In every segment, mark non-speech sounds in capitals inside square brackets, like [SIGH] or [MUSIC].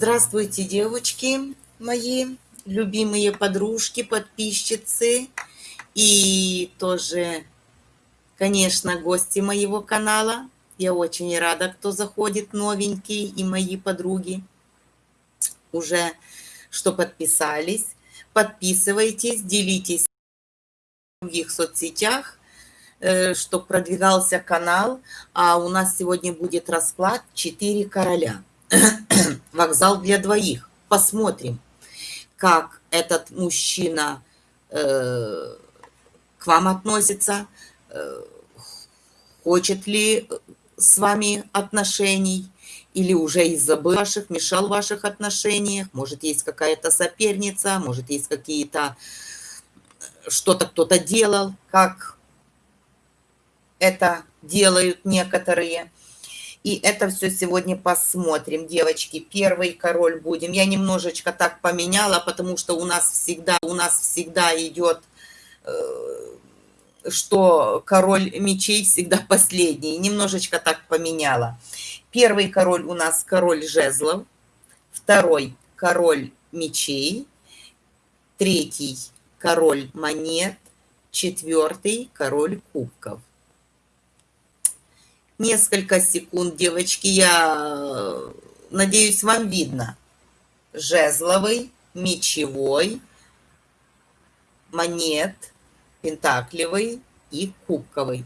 Здравствуйте, девочки мои, любимые подружки, подписчицы и тоже, конечно, гости моего канала. Я очень рада, кто заходит новенький и мои подруги уже, что подписались. Подписывайтесь, делитесь в других соцсетях, э, чтобы продвигался канал. А у нас сегодня будет расклад «Четыре короля». [CLEARS THROAT] Вокзал для двоих. Посмотрим, как этот мужчина э, к вам относится, э, хочет ли с вами отношений, или уже из-за ваших, мешал в ваших отношениях, может, есть какая-то соперница, может, есть какие-то, что-то кто-то делал, как это делают некоторые. И это все сегодня посмотрим, девочки. Первый король будем. Я немножечко так поменяла, потому что у нас всегда, у нас всегда идет, э, что король мечей всегда [LAUGHS] последний. Немножечко так поменяла. Первый король у нас король жезлов. Второй король мечей. Третий король монет. Четвертый король кубков несколько секунд, девочки. Я надеюсь, вам видно. Жезловый, мечевой, монет, пентаклевый и кубковый.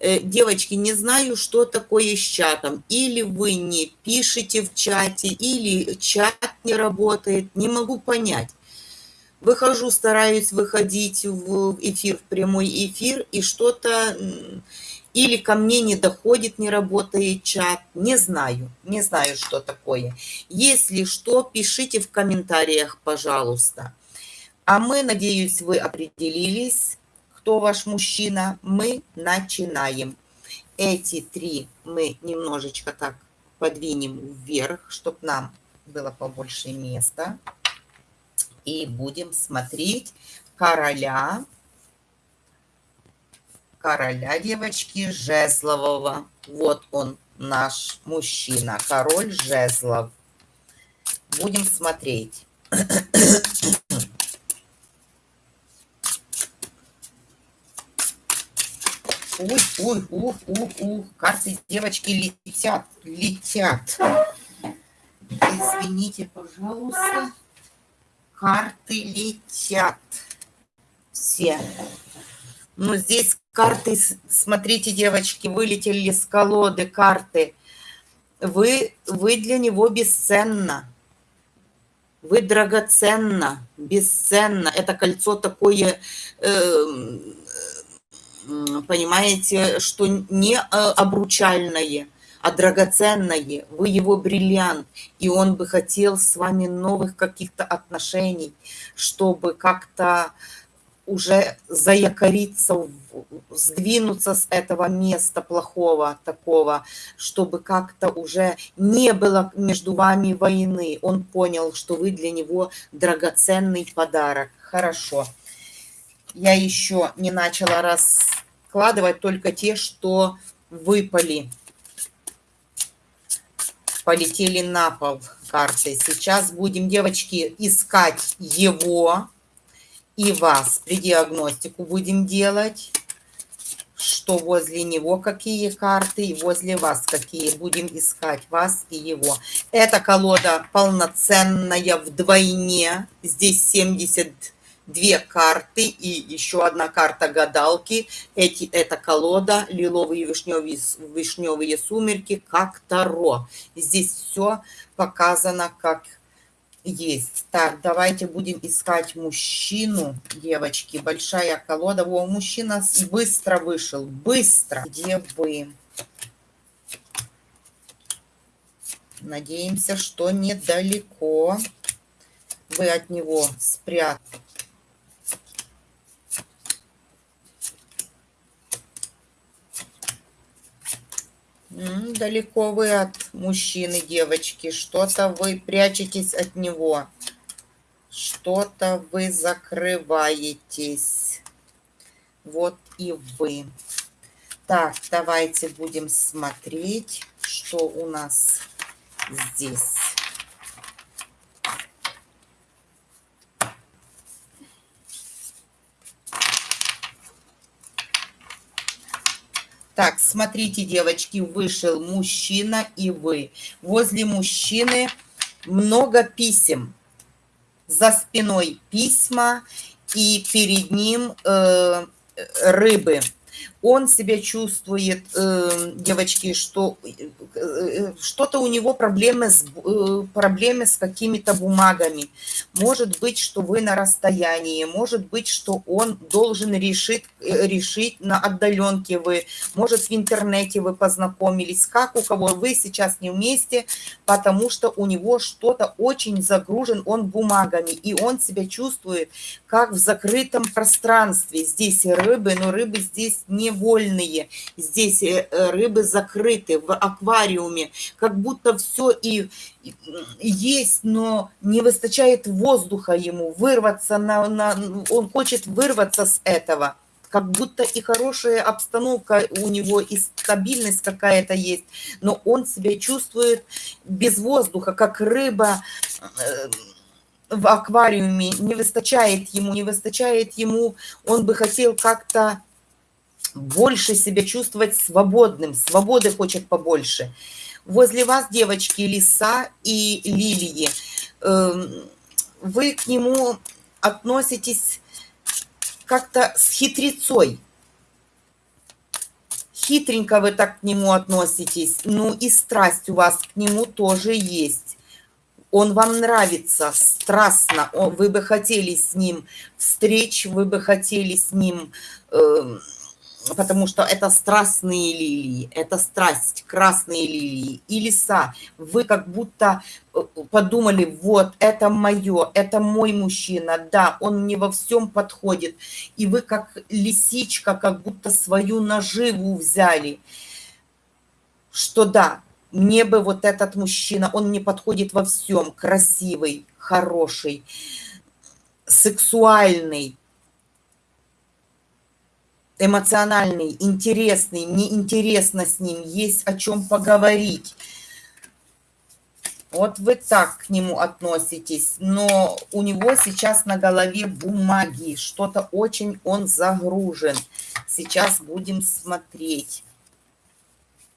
Э, девочки, не знаю, что такое с чатом. Или вы не пишете в чате, или чат не работает. Не могу понять. Выхожу, стараюсь выходить в эфир, в прямой эфир, и что-то или ко мне не доходит, не работает чат. Не знаю, не знаю, что такое. Если что, пишите в комментариях, пожалуйста. А мы, надеюсь, вы определились, кто ваш мужчина. Мы начинаем. Эти три мы немножечко так подвинем вверх, чтобы нам было побольше места. И будем смотреть короля короля, девочки, жезлового. Вот он, наш мужчина, король жезлов. Будем смотреть. Уй, уй, ух, ух, ух. Карты, девочки, летят, летят. Извините, пожалуйста. Карты летят. Все. Ну, здесь карты, смотрите, девочки, вылетели с колоды карты. Вы, вы для него бесценна. Вы драгоценна, бесценно. Это кольцо такое, э, понимаете, что не э, обручальное, а драгоценное. Вы его бриллиант, и он бы хотел с вами новых каких-то отношений, чтобы как-то уже заякориться, сдвинуться с этого места плохого такого, чтобы как-то уже не было между вами войны. Он понял, что вы для него драгоценный подарок. Хорошо. Я еще не начала раскладывать только те, что выпали. Полетели на пол карты. Сейчас будем, девочки, искать его и вас при диагностику будем делать, что возле него какие карты и возле вас какие. Будем искать вас и его. Эта колода полноценная вдвойне. Здесь 72 карты и еще одна карта гадалки. Эти, эта колода лиловые вишневые, вишневые сумерки как Таро. Здесь все показано как есть. Так, давайте будем искать мужчину, девочки. Большая колода. О, мужчина быстро вышел. Быстро. Где вы? Надеемся, что недалеко вы от него спрятали. Далеко вы от мужчины, девочки. Что-то вы прячетесь от него. Что-то вы закрываетесь. Вот и вы. Так, давайте будем смотреть, что у нас здесь. Так, смотрите, девочки, вышел мужчина и вы. Возле мужчины много писем. За спиной письма и перед ним э, рыбы он себя чувствует, э, девочки, что э, что-то у него проблемы с, э, проблемы с какими-то бумагами. Может быть, что вы на расстоянии, может быть, что он должен решить, решить на отдаленке вы, может, в интернете вы познакомились, как у кого вы сейчас не вместе, потому что у него что-то очень загружен он бумагами, и он себя чувствует как в закрытом пространстве. Здесь рыбы, но рыбы здесь не вольные. Здесь э, э, рыбы закрыты в аквариуме. Как будто все и есть, но не выстачает воздуха ему, вырваться на, на... Он хочет вырваться с этого. Как будто и хорошая обстановка у него, и стабильность какая-то есть, но он себя чувствует без воздуха, как рыба э, в аквариуме, не выстачает ему, не выстачает ему, он бы хотел как-то больше себя чувствовать свободным, свободы хочет побольше. Возле вас, девочки, лиса и лилии. Эм, вы к нему относитесь как-то с хитрецой. Хитренько вы так к нему относитесь. Ну и страсть у вас к нему тоже есть. Он вам нравится страстно. Вы бы хотели с ним встреч, вы бы хотели с ним... Э, потому что это страстные лилии, это страсть, красные лилии и леса. Вы как будто э, подумали, вот, это мое, это мой мужчина, да, он мне во всем подходит. И вы как лисичка, как будто свою наживу взяли, что да, мне бы вот этот мужчина, он мне подходит во всем, красивый, хороший, сексуальный, эмоциональный, интересный, мне интересно с ним, есть о чем поговорить. Вот вы так к нему относитесь, но у него сейчас на голове бумаги, что-то очень он загружен. Сейчас будем смотреть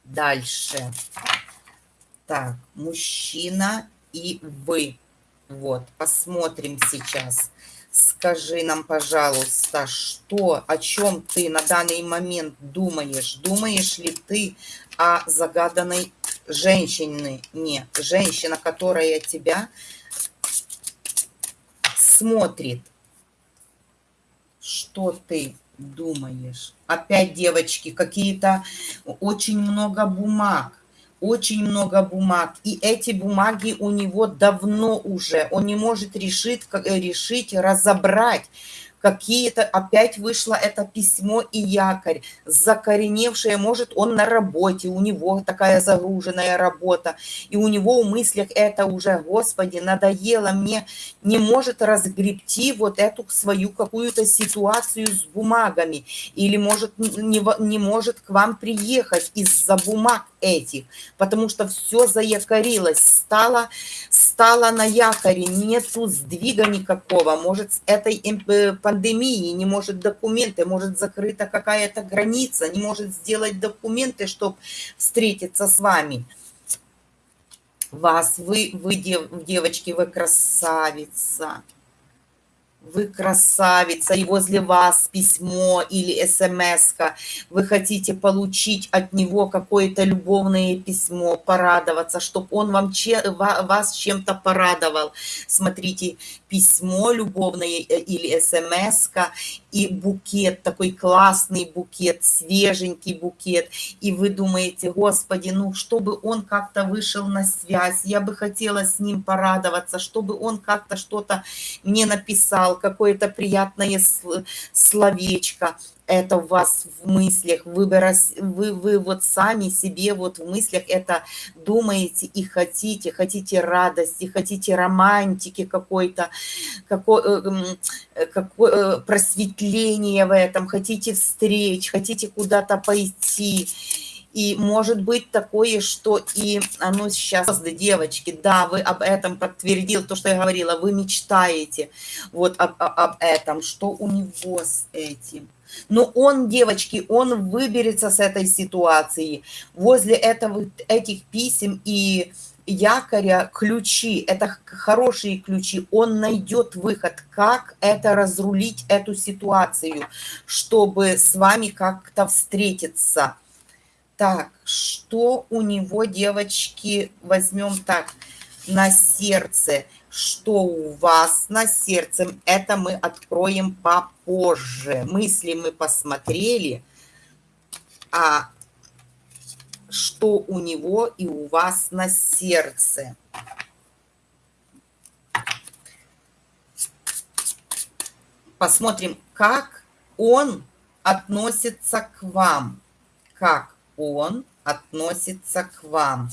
дальше. Так, мужчина и вы. Вот, посмотрим сейчас. Скажи нам, пожалуйста, что, о чем ты на данный момент думаешь? Думаешь ли ты о загаданной женщине? Не, женщина, которая тебя смотрит. Что ты думаешь? Опять, девочки, какие-то очень много бумаг очень много бумаг, и эти бумаги у него давно уже, он не может решить, решить разобрать, какие-то, опять вышло это письмо и якорь, закореневшее, может, он на работе, у него такая загруженная работа, и у него в мыслях это уже, Господи, надоело мне, не может разгребти вот эту свою какую-то ситуацию с бумагами, или может, не, не может к вам приехать из-за бумаг этих, потому что все заякорилось, стало, стало на якоре, нету сдвига никакого, может, с этой э, пандемии не может документы, может, закрыта какая-то граница, не может сделать документы, чтобы встретиться с вами. Вас, вы, вы дев, девочки, вы красавица вы красавица, и возле вас письмо или смс -ка. вы хотите получить от него какое-то любовное письмо, порадоваться, чтобы он вам че, вас чем-то порадовал. Смотрите, письмо любовное э, или смс и букет, такой классный букет, свеженький букет, и вы думаете, господи, ну, чтобы он как-то вышел на связь, я бы хотела с ним порадоваться, чтобы он как-то что-то мне написал, какое-то приятное словечко, это у вас в мыслях, вы, вы, вы вот сами себе вот в мыслях это думаете и хотите, хотите радости, хотите романтики какой-то, какой, э, какой, э, просветления в этом, хотите встреч, хотите куда-то пойти. И может быть такое, что и оно сейчас, девочки, да, вы об этом подтвердил, то, что я говорила, вы мечтаете вот об, об этом, что у него с этим. Но он, девочки, он выберется с этой ситуации. Возле этого, этих писем и якоря ключи, это хорошие ключи, он найдет выход, как это разрулить, эту ситуацию, чтобы с вами как-то встретиться. Так, что у него, девочки, возьмем так, на сердце. Что у вас на сердце, это мы откроем попозже. Мысли мы посмотрели, а что у него и у вас на сердце. Посмотрим, как он относится к вам. Как он относится к вам.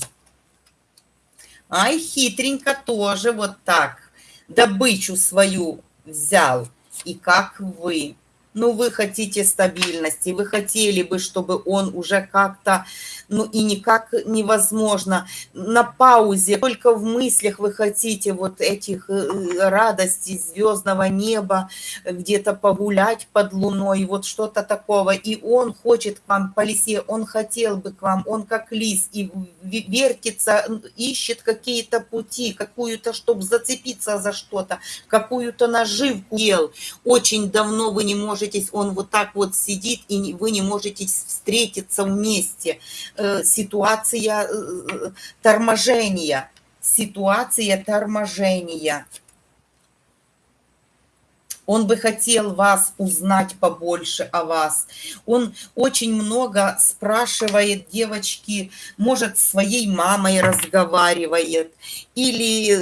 Ай, хитренько тоже вот так добычу свою взял. И как вы ну, вы хотите стабильности, вы хотели бы, чтобы он уже как-то, ну, и никак невозможно, на паузе, только в мыслях вы хотите вот этих э, радостей звездного неба, где-то погулять под луной, вот что-то такого, и он хочет к вам по лисе, он хотел бы к вам, он как лис, и вертится, ищет какие-то пути, какую-то, чтобы зацепиться за что-то, какую-то наживку ел, очень давно вы не можете, он вот так вот сидит, и вы не можете встретиться вместе. Э, ситуация э, торможения. Ситуация торможения. Он бы хотел вас узнать побольше о вас. Он очень много спрашивает девочки, может, своей мамой разговаривает или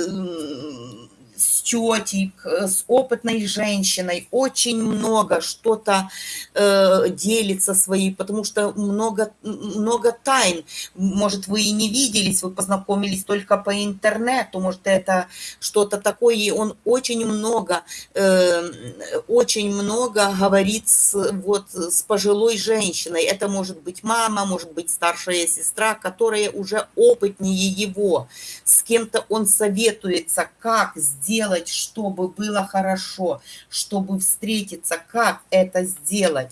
с тетей, с опытной женщиной, очень много что-то э, делится своей, потому что много, много тайн. Может, вы и не виделись, вы познакомились только по интернету, может, это что-то такое, и он очень много, э, очень много говорит с, вот, с пожилой женщиной. Это может быть мама, может быть старшая сестра, которая уже опытнее его. С кем-то он советуется, как сделать сделать, чтобы было хорошо, чтобы встретиться, как это сделать.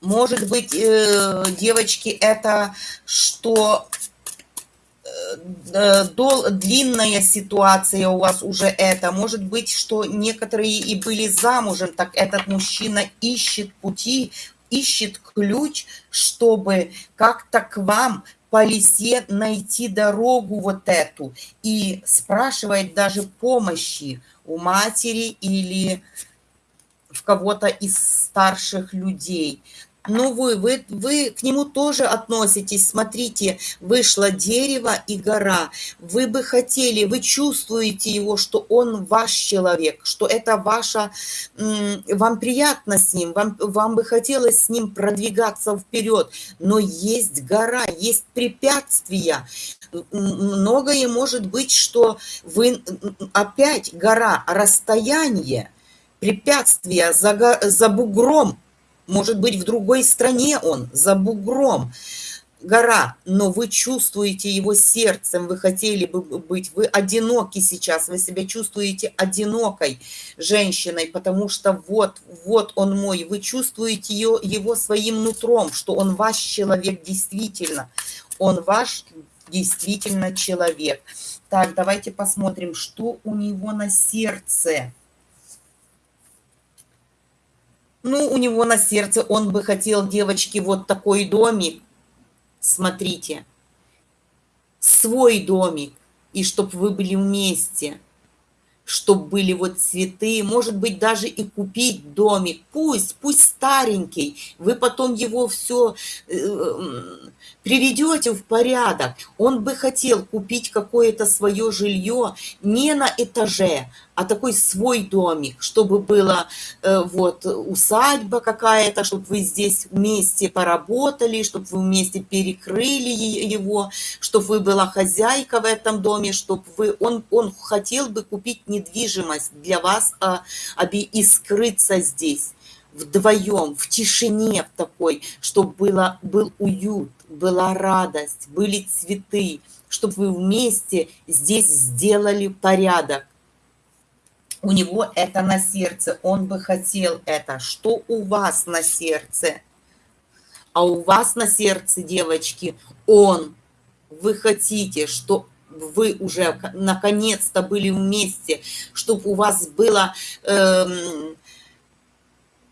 Может быть, э, девочки, это что э, дол, длинная ситуация у вас уже это. Может быть, что некоторые и были замужем, так этот мужчина ищет пути, ищет ключ, чтобы как-то к вам по лисе найти дорогу вот эту и спрашивает даже помощи у матери или в кого-то из старших людей. Ну, вы, вы, вы к нему тоже относитесь. Смотрите, вышло дерево и гора. Вы бы хотели, вы чувствуете его, что он ваш человек, что это ваша, вам приятно с ним, вам, вам бы хотелось с ним продвигаться вперед. Но есть гора, есть препятствия. Многое может быть, что вы опять гора, расстояние, препятствия за, за бугром может быть, в другой стране он, за бугром гора, но вы чувствуете его сердцем, вы хотели бы быть, вы одиноки сейчас, вы себя чувствуете одинокой женщиной, потому что вот, вот он мой, вы чувствуете ее, его своим нутром, что он ваш человек действительно, он ваш действительно человек. Так, давайте посмотрим, что у него на сердце. Ну, у него на сердце он бы хотел, девочки, вот такой домик. Смотрите. Свой домик. И чтобы вы были вместе чтобы были вот цветы, может быть, даже и купить домик, пусть, пусть старенький, вы потом его все э, приведете в порядок. Он бы хотел купить какое-то свое жилье не на этаже, а такой свой домик, чтобы была э, вот усадьба какая-то, чтобы вы здесь вместе поработали, чтобы вы вместе перекрыли его, чтобы вы была хозяйка в этом доме, чтобы вы, он, он хотел бы купить недвижимость для вас а, и скрыться здесь вдвоем, в тишине в такой, чтобы было, был уют, была радость, были цветы, чтобы вы вместе здесь сделали порядок. у него это на сердце, он бы хотел это. Что у вас на сердце? А у вас на сердце, девочки, он. Вы хотите, что вы уже наконец-то были вместе, чтобы у вас было эм,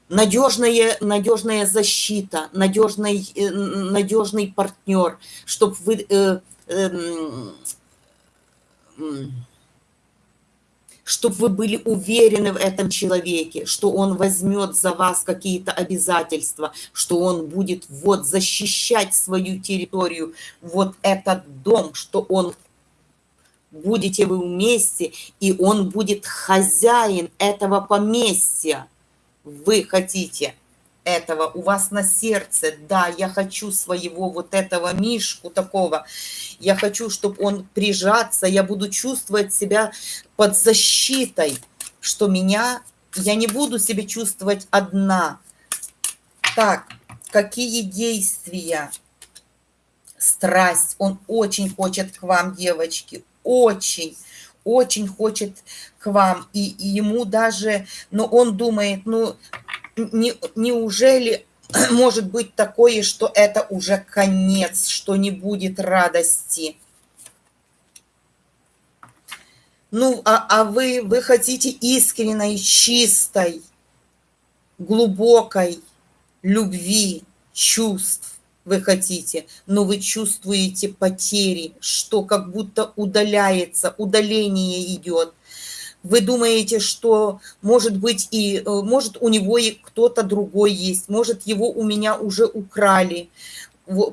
надежная, надежная защита, надежный, э, надежный партнер, чтобы вы э, э, чтобы вы были уверены в этом человеке, что он возьмет за вас какие-то обязательства, что он будет вот защищать свою территорию, вот этот дом, что он будете вы вместе, и он будет хозяин этого поместья. Вы хотите этого, у вас на сердце, да, я хочу своего вот этого мишку такого, я хочу, чтобы он прижаться, я буду чувствовать себя под защитой, что меня, я не буду себя чувствовать одна. Так, какие действия? Страсть, он очень хочет к вам, девочки, очень, очень хочет вам, и, и ему даже, но он думает, ну, не, неужели [CLEARS THROAT] может быть такое, что это уже конец, что не будет радости? Ну, а, а вы, вы хотите искренней, чистой, глубокой любви, чувств вы хотите, но вы чувствуете потери, что как будто удаляется, удаление идет вы думаете, что может быть и э, может у него и кто-то другой есть, может его у меня уже украли,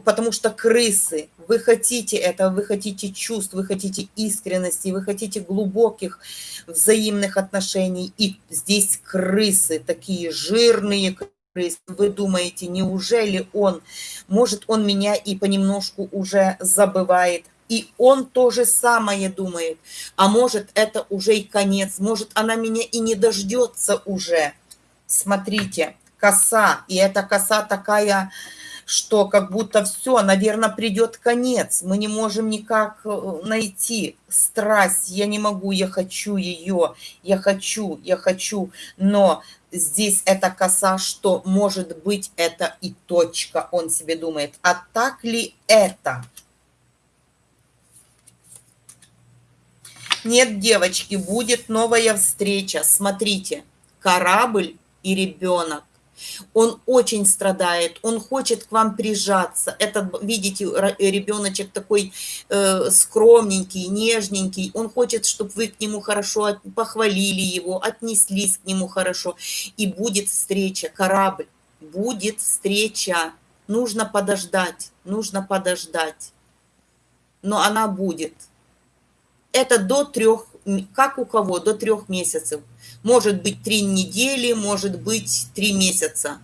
потому что крысы, вы хотите этого, вы хотите чувств, вы хотите искренности, вы хотите глубоких взаимных отношений, и здесь крысы, такие жирные крысы, вы думаете, неужели он, может он меня и понемножку уже забывает, и он то же самое думает. А может, это уже и конец. Может, она меня и не дождется уже. Смотрите, коса. И эта коса такая, что как будто все, наверное, придет конец. Мы не можем никак э, найти страсть. Я не могу, я хочу ее. Я хочу, я хочу. Но здесь эта коса, что может быть это и точка, он себе думает. А так ли это? Нет, девочки, будет новая встреча. Смотрите, корабль и ребенок. Он очень страдает, он хочет к вам прижаться. Этот, видите, ребеночек такой э, скромненький, нежненький. Он хочет, чтобы вы к нему хорошо похвалили его, отнеслись к нему хорошо. И будет встреча, корабль, будет встреча. Нужно подождать, нужно подождать. Но она будет это до трех, как у кого, до трех месяцев. Может быть три недели, может быть три месяца.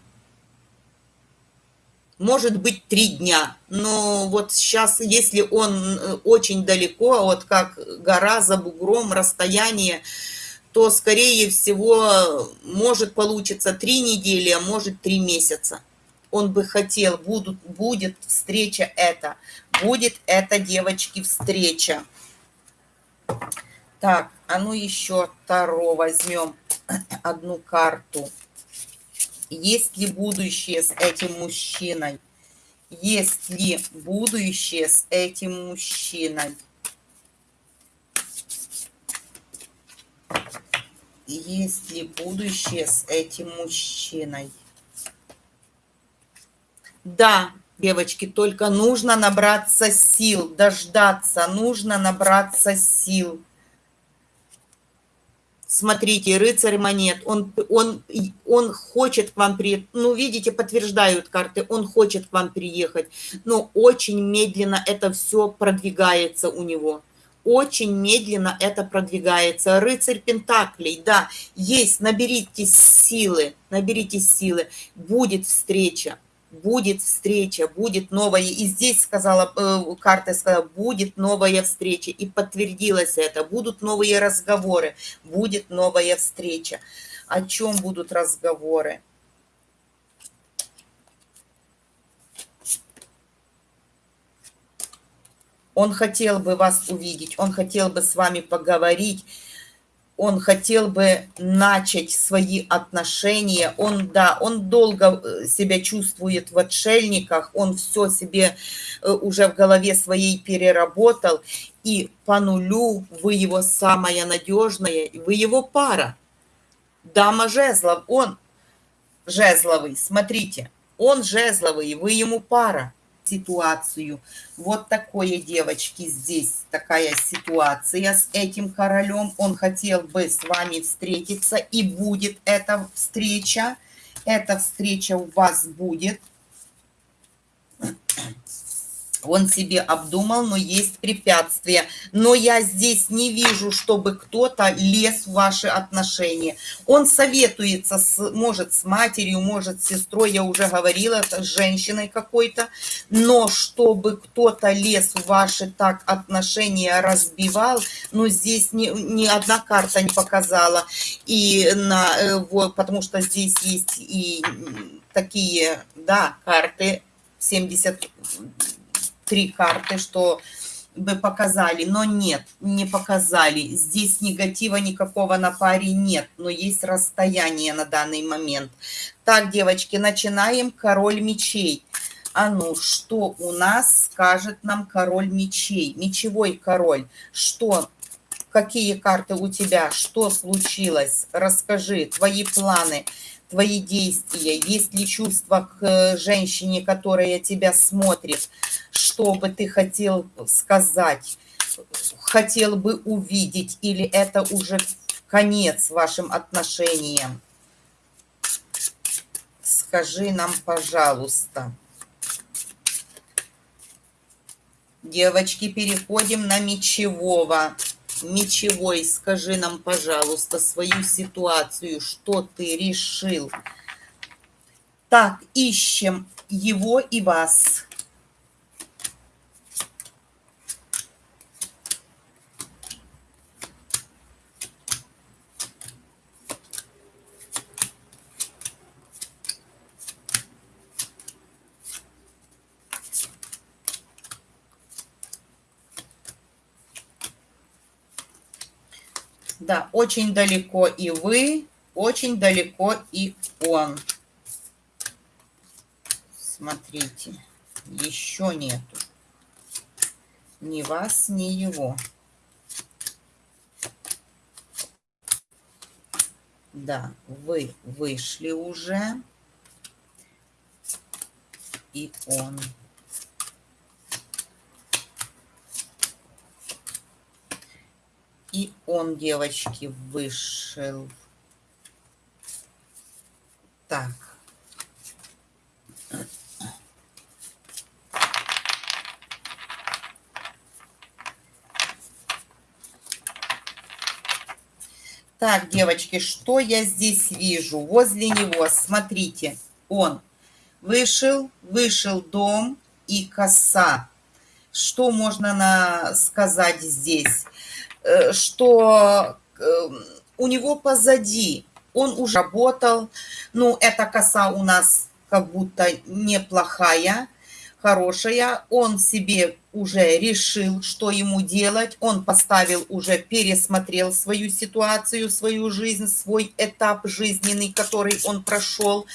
Может быть три дня. Но вот сейчас, если он э, очень далеко, вот как гора за бугром, расстояние, то, скорее всего, может получиться три недели, а может три месяца. Он бы хотел, будут, будет встреча это, будет это, девочки, встреча. Так, а ну еще Таро возьмем [CLEARS THROAT] одну карту. Есть ли будущее с этим мужчиной? Есть ли будущее с этим мужчиной? Есть ли будущее с этим мужчиной? Да, девочки, только нужно набраться сил, дождаться, нужно набраться сил. Смотрите, рыцарь монет, он, он, он хочет к вам приехать, ну, видите, подтверждают карты, он хочет к вам приехать, но очень медленно это все продвигается у него. Очень медленно это продвигается. Рыцарь Пентаклей, да, есть, наберитесь силы, наберитесь силы, будет встреча, будет встреча, будет новая. И здесь сказала, э, карта сказала, будет новая встреча. И подтвердилось это. Будут новые разговоры, будет новая встреча. О чем будут разговоры? Он хотел бы вас увидеть, он хотел бы с вами поговорить, он хотел бы начать свои отношения. Он, да, он долго э, себя чувствует в отшельниках, он все себе э, уже в голове своей переработал. И по нулю вы его самая надежная, вы его пара. Дама жезлов, он жезловый, смотрите, он жезловый, вы ему пара ситуацию. Вот такое, девочки, здесь такая ситуация с этим королем. Он хотел бы с вами встретиться, и будет эта встреча. Эта встреча у вас будет он себе обдумал, но есть препятствия. Но я здесь не вижу, чтобы кто-то лез в ваши отношения. Он советуется, с, может, с матерью, может, с сестрой, я уже говорила, с женщиной какой-то. Но чтобы кто-то лез в ваши так отношения, разбивал, ну, здесь ни, ни одна карта не показала. И на, э, вот, потому что здесь есть и такие, да, карты 70 три карты, что бы показали, но нет, не показали. Здесь негатива никакого на паре нет, но есть расстояние на данный момент. Так, девочки, начинаем. Король мечей. А ну, что у нас скажет нам король мечей? Мечевой король. Что? Какие карты у тебя? Что случилось? Расскажи, твои планы твои действия, есть ли чувство к э, женщине, которая тебя смотрит, что бы ты хотел сказать, хотел бы увидеть, или это уже конец вашим отношениям? Скажи нам, пожалуйста. Девочки, переходим на мечевого. Мечевой, скажи нам, пожалуйста, свою ситуацию, что ты решил. Так, ищем его и вас. Да, очень далеко и вы, очень далеко и он. Смотрите, еще нету. Ни вас, ни его. Да, вы вышли уже. И он. И он, девочки, вышел. Так. Так, девочки, что я здесь вижу? Возле него, смотрите, он вышел, вышел дом и коса. Что можно на, сказать здесь? Э, что эм, у него позади, он уже работал, ну, эта коса у нас как будто неплохая, хорошая, он себе уже решил, что ему делать, он поставил уже, пересмотрел свою ситуацию, свою жизнь, свой этап жизненный, который он прошел,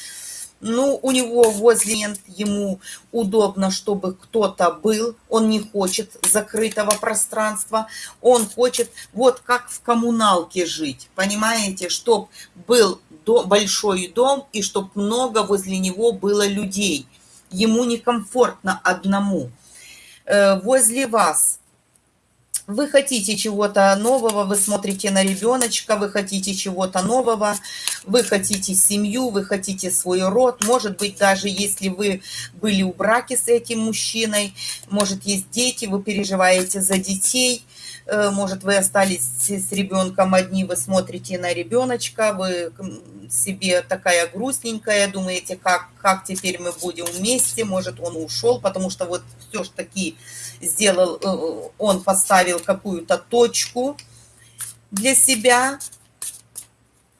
ну, у него возле ему удобно, чтобы кто-то был, он не хочет закрытого пространства, он хочет вот как в коммуналке жить, понимаете, чтобы был большой дом и чтобы много возле него было людей. Ему некомфортно одному. Э, возле вас вы хотите чего-то нового, вы смотрите на ребеночка, вы хотите чего-то нового, вы хотите семью, вы хотите свой род. Может быть, даже если вы были в браке с этим мужчиной, может, есть дети, вы переживаете за детей, может, вы остались с ребенком одни, вы смотрите на ребеночка, вы себе такая грустненькая, думаете, как, как теперь мы будем вместе, может, он ушел, потому что вот все ж таки сделал, э, он поставил какую-то точку для себя,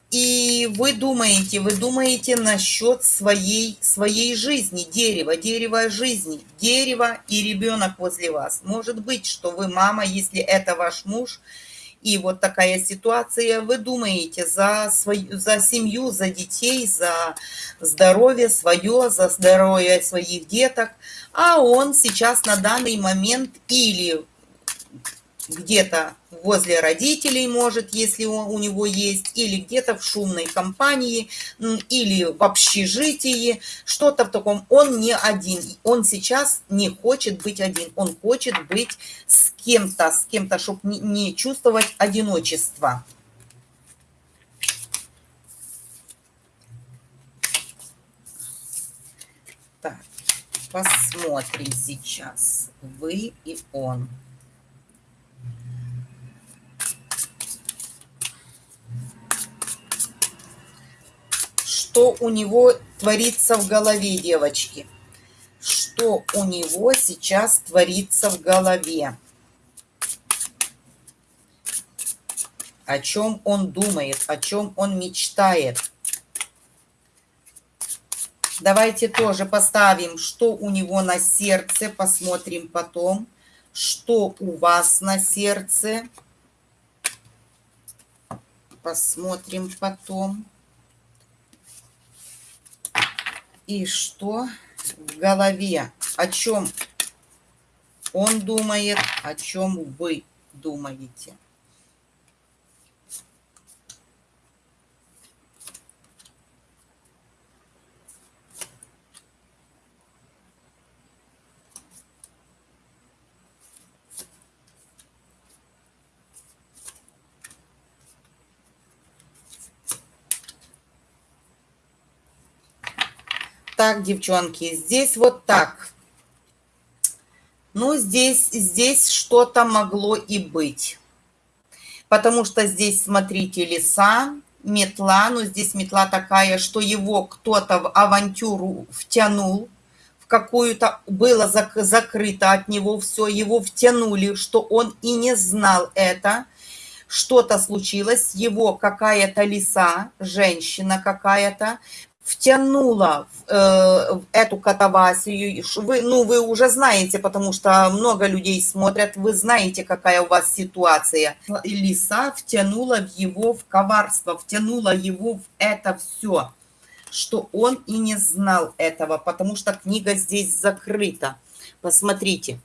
и вы думаете, вы думаете насчет своей, своей жизни, дерева, дерева жизни, дерево и ребенок возле вас. Может быть, что вы мама, если это ваш муж, И вот такая ситуация, вы думаете за, свою, за семью, за детей, за здоровье свое, за здоровье своих деток, а он сейчас на данный момент или где-то возле родителей, может, если у него есть, или где-то в шумной компании, или в общежитии, что-то в таком. Он не один, он сейчас не хочет быть один, он хочет быть с кем-то, с кем-то, чтобы не, чувствовать одиночество. Посмотрим сейчас. Вы и он. Что у него творится в голове, девочки. Что у него сейчас творится в голове. О чем он думает, о чем он мечтает. Давайте тоже поставим, что у него на сердце, посмотрим потом, что у вас на сердце. Посмотрим потом. И что в голове, о чем он думает, о чем вы думаете. Так, девчонки, здесь вот так. Ну, здесь, здесь что-то могло и быть. Потому что здесь, смотрите, леса, метла. Но здесь метла такая, что его кто-то в авантюру втянул. В какую-то было зак закрыто от него все. Его втянули, что он и не знал это что-то случилось, его какая-то лиса, женщина какая-то, втянула э, в эту катавасию. Вы, ну, вы уже знаете, потому что много людей смотрят, вы знаете, какая у вас ситуация. Лиса втянула его в коварство, втянула его в это все, что он и не знал этого, потому что книга здесь закрыта. Посмотрите,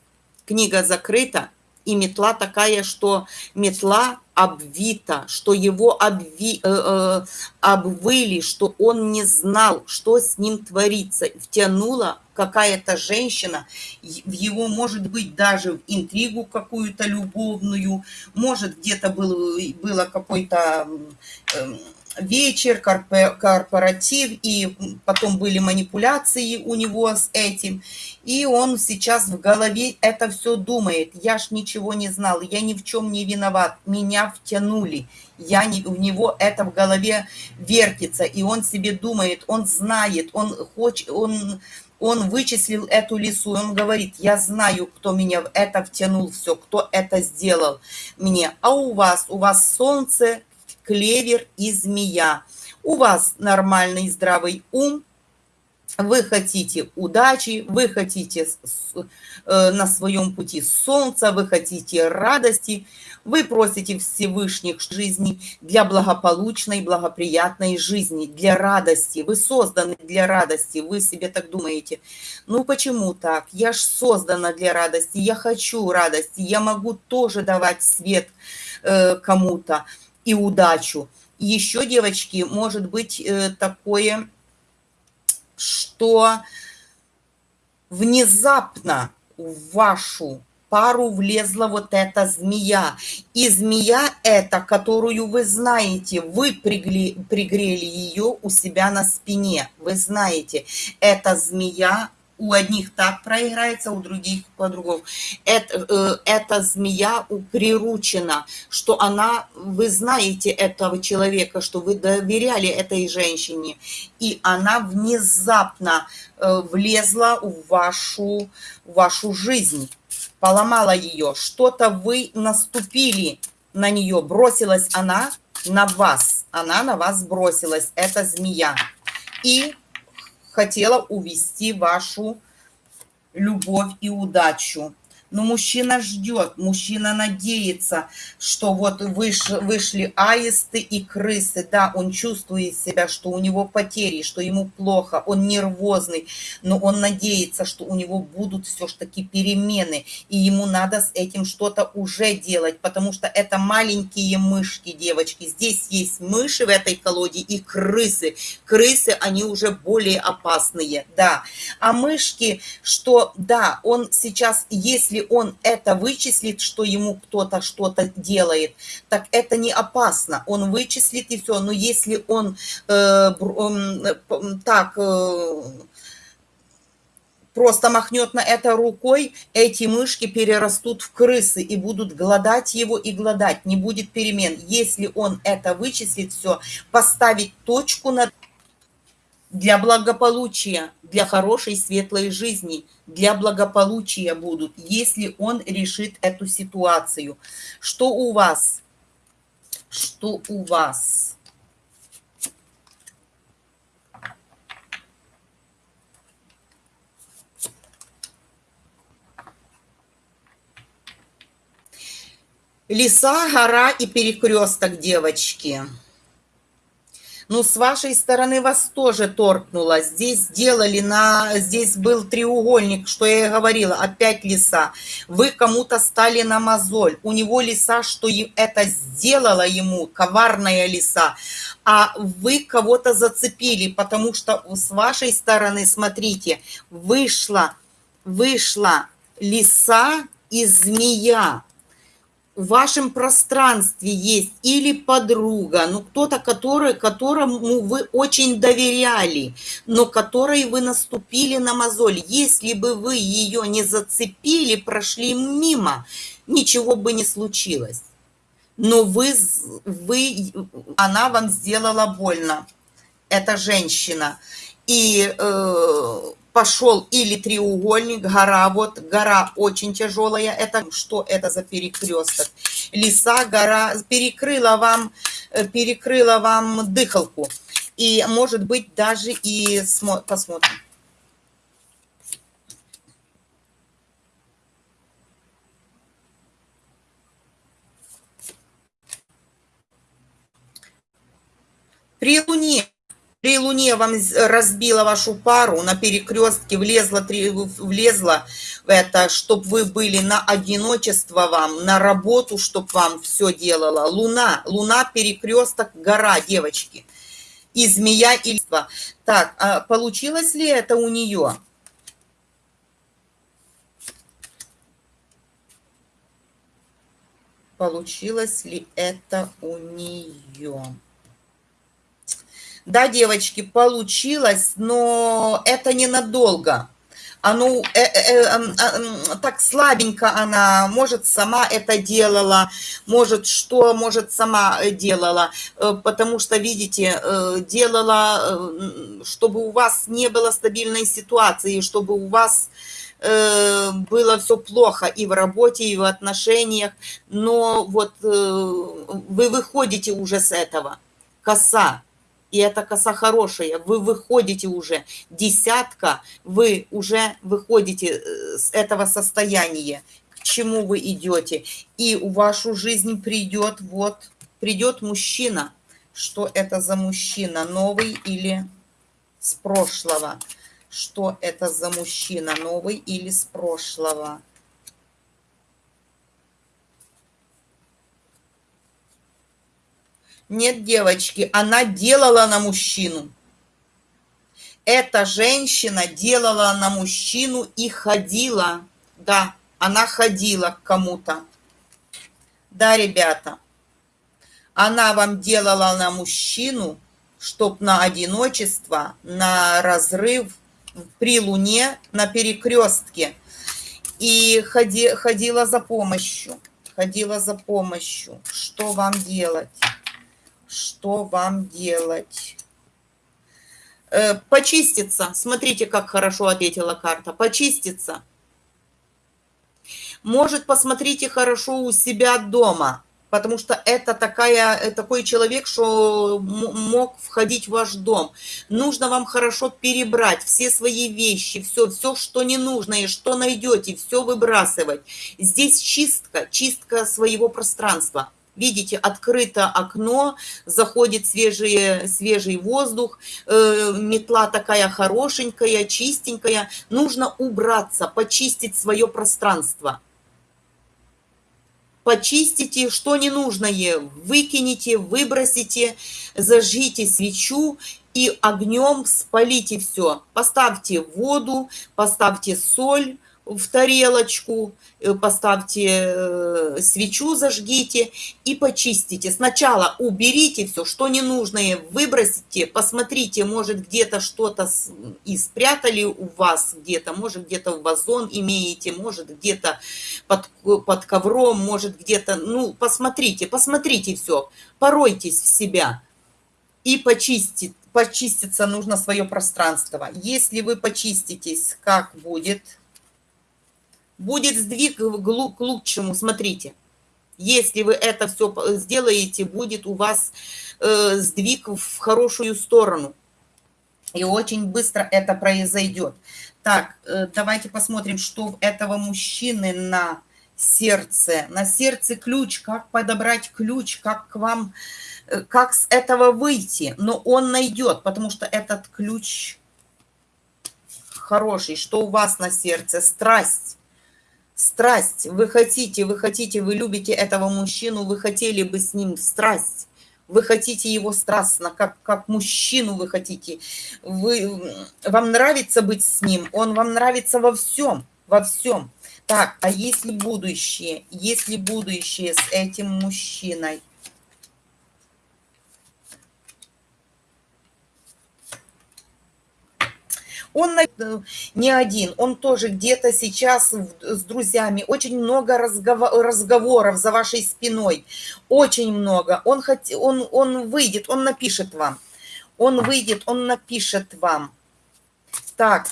книга закрыта, и метла такая, что метла обвита, что его обви, э, э, обвыли, что он не знал, что с ним творится. Втянула какая-то женщина, в его, может быть, даже в интригу какую-то любовную, может, где-то был, было какой-то... Э, вечер, корпоратив, и потом были манипуляции у него с этим. И он сейчас в голове это все думает. Я ж ничего не знал, я ни в чем не виноват, меня втянули. Я не, у него это в голове вертится, и он себе думает, он знает, он хочет, он он вычислил эту лису, он говорит, я знаю, кто меня в это втянул, все, кто это сделал мне. А у вас, у вас солнце, клевер и змея. У вас нормальный здравый ум, вы хотите удачи, вы хотите э, на своем пути солнца, вы хотите радости, вы просите Всевышних жизни для благополучной, благоприятной жизни, для радости. Вы созданы для радости, вы себе так думаете. Ну почему так? Я ж создана для радости, я хочу радости, я могу тоже давать свет э, кому-то и удачу. Еще, девочки, может быть э, такое, что внезапно в вашу пару влезла вот эта змея. И змея эта, которую вы знаете, вы пригли, пригрели ее у себя на спине. Вы знаете, эта змея у одних так проиграется, у других по-другому. Это, э, эта змея приручена, что она, вы знаете этого человека, что вы доверяли этой женщине, и она внезапно э, влезла в вашу, в вашу жизнь, поломала ее, что-то вы наступили на нее, бросилась она на вас, она на вас бросилась, эта змея. И хотела увести вашу любовь и удачу. Но мужчина ждет, мужчина надеется, что вот выш, вышли аисты и крысы. Да, он чувствует себя, что у него потери, что ему плохо, он нервозный, но он надеется, что у него будут все-таки перемены, и ему надо с этим что-то уже делать, потому что это маленькие мышки, девочки. Здесь есть мыши в этой колоде и крысы. Крысы, они уже более опасные, да. А мышки, что, да, он сейчас, если он это вычислит, что ему кто-то что-то делает, так это не опасно. Он вычислит и все. Но если он э, э, так... Э, просто махнет на это рукой, эти мышки перерастут в крысы и будут голодать его и голодать, не будет перемен. Если он это вычислит все, поставить точку над для благополучия, для хорошей светлой жизни, для благополучия будут, если он решит эту ситуацию. Что у вас? Что у вас? Леса, гора и перекресток, девочки. Ну, с вашей стороны вас тоже торкнуло. Здесь сделали на... Здесь был треугольник, что я и говорила, опять лиса. Вы кому-то стали на мозоль. У него лиса, что это сделала ему, коварная лиса. А вы кого-то зацепили, потому что с вашей стороны, смотрите, вышла, вышла лиса и змея в вашем пространстве есть или подруга, ну кто-то, который, которому вы очень доверяли, но которой вы наступили на мозоль. Если бы вы ее не зацепили, прошли мимо, ничего бы не случилось. Но вы, вы, она вам сделала больно, эта женщина. И э, пошел или треугольник, гора, вот гора очень тяжелая, это что это за перекресток? Леса, гора перекрыла вам, э, перекрыла вам дыхалку. И может быть даже и посмотрим. При Луне при Луне вам разбила вашу пару, на перекрестке влезла, влезла в это, чтобы вы были на одиночество вам, на работу, чтобы вам все делала. Луна, Луна, перекресток, гора, девочки. И змея, и листва. Так, а получилось ли это у нее? Получилось ли это у нее? Да, девочки, получилось, но это ненадолго. Оно э, э, э, э, так слабенько она, может, сама это делала, может, что, может, сама делала, э, потому что, видите, э, делала, чтобы у вас не было стабильной ситуации, чтобы у вас было все плохо и в работе, и в отношениях, но вот вы выходите уже с этого. Коса, и эта коса хорошая, вы выходите уже, десятка, вы уже выходите э, с этого состояния, к чему вы идете. И в вашу жизнь придет, вот, придет мужчина. Что это за мужчина, новый или с прошлого? Что это за мужчина, новый или с прошлого? Нет, девочки, она делала на мужчину. Эта женщина делала на мужчину и ходила. Да, она ходила к кому-то. Да, ребята, она вам делала на мужчину, чтоб на одиночество, на разрыв при луне, на перекрестке. И ходи, ходила за помощью. Ходила за помощью. Что вам делать? Что вам делать? Э, почиститься. Смотрите, как хорошо ответила карта. Почиститься. Может, посмотрите хорошо у себя дома. потому что это такая, э, такой человек, что мог входить в ваш дом. Нужно вам хорошо перебрать все свои вещи, все, все, что не нужно и что найдете, все выбрасывать. Здесь чистка, чистка своего пространства. Видите, открыто окно, заходит свежий, свежий воздух, э, метла такая хорошенькая, чистенькая. Нужно убраться, почистить свое пространство почистите, что ненужное, выкинете, выбросите, зажгите свечу и огнем спалите все. Поставьте воду, поставьте соль, в тарелочку, э, поставьте э, свечу, зажгите и почистите. Сначала уберите все, что ненужное, выбросите, посмотрите, может где-то что-то и спрятали у вас где-то, может где-то в вазон имеете, может где-то под, под ковром, может где-то, ну, посмотрите, посмотрите все, поройтесь в себя и почистить. Почиститься нужно свое пространство. Если вы почиститесь, как будет – будет сдвиг к лучшему, смотрите. Если вы это все сделаете, будет у вас э, сдвиг в хорошую сторону. И очень быстро это произойдет. Так, э, давайте посмотрим, что у этого мужчины на сердце. На сердце ключ, как подобрать ключ, как к вам, э, как с этого выйти. Но он найдет, потому что этот ключ хороший. Что у вас на сердце? Страсть страсть, вы хотите, вы хотите, вы любите этого мужчину, вы хотели бы с ним страсть, вы хотите его страстно, как, как мужчину вы хотите, вы, вам нравится быть с ним, он вам нравится во всем, во всем. Так, а если будущее, если будущее с этим мужчиной? Он не один, он тоже где-то сейчас с друзьями. Очень много разговоров за вашей спиной. Очень много. Он, хот... он, он выйдет, он напишет вам. Он выйдет, он напишет вам. Так.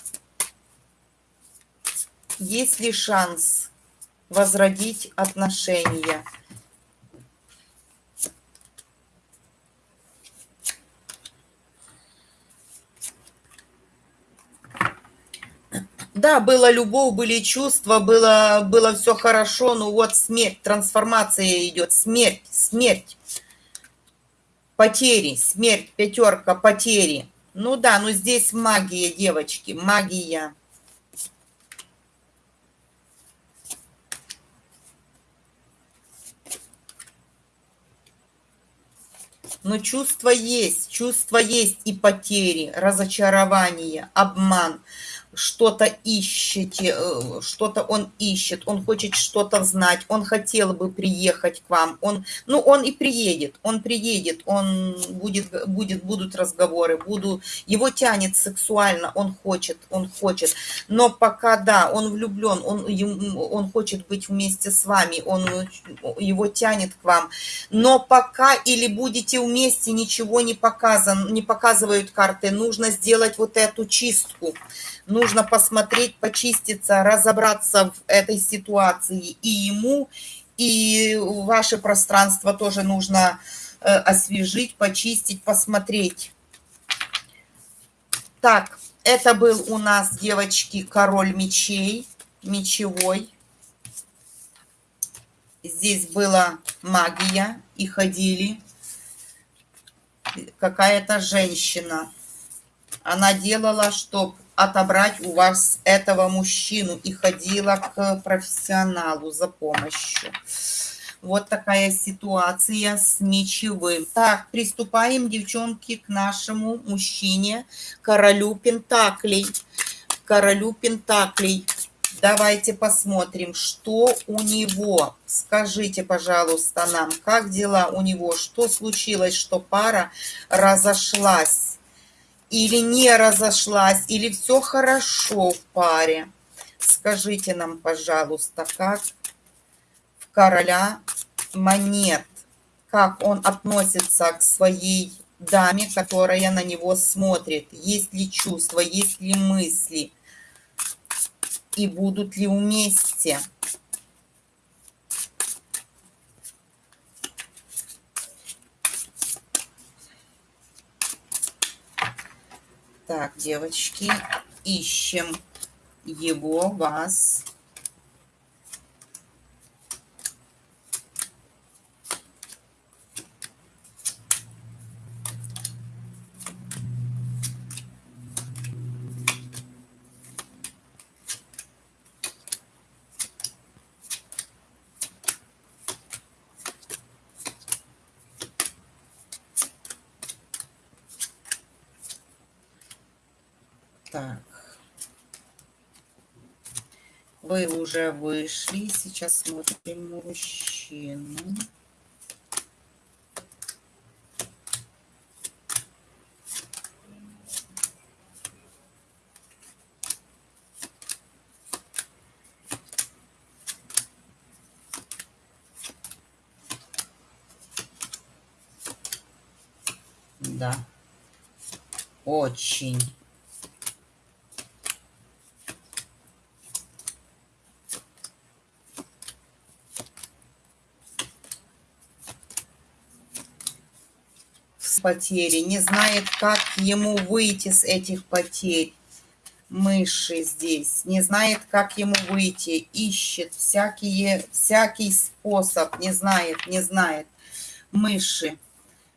Есть ли шанс возродить отношения? Да, была любовь, были чувства, было, было все хорошо, но вот смерть, трансформация идет, смерть, смерть, потери, смерть, пятерка, потери. Ну да, ну здесь магия, девочки, магия. Но чувство есть, чувство есть и потери, разочарование, обман – что-то ищете, э, что-то он ищет, он хочет что-то знать, он хотел бы приехать к вам, он, ну, он и приедет, он приедет, он будет, будет, будут разговоры, буду, его тянет сексуально, он хочет, он хочет, но пока, да, он влюблен, он, он хочет быть вместе с вами, он, его тянет к вам, но пока или будете вместе, ничего не показан, не показывают карты, нужно сделать вот эту чистку, нужно посмотреть, почиститься, разобраться в этой ситуации и ему, и ваше пространство тоже нужно э, освежить, почистить, посмотреть. Так, это был у нас, девочки, король мечей, мечевой. Здесь была магия, и ходили какая-то женщина. Она делала, чтобы отобрать у вас этого мужчину и ходила к профессионалу за помощью. Вот такая ситуация с мечевым. Так, приступаем, девчонки, к нашему мужчине, королю Пентаклей. Королю Пентаклей. Давайте посмотрим, что у него. Скажите, пожалуйста, нам, как дела у него, что случилось, что пара разошлась или не разошлась, или все хорошо в паре. Скажите нам, пожалуйста, как в короля монет, как он относится к своей даме, которая на него смотрит, есть ли чувства, есть ли мысли, и будут ли вместе. Так, девочки, ищем его, вас. Так. Вы уже вышли. Сейчас смотрим мужчину. Да. Очень. Потери, не знает, как ему выйти с этих потерь. Мыши здесь, не знает, как ему выйти, ищет всякие, всякий способ, не знает, не знает. Мыши.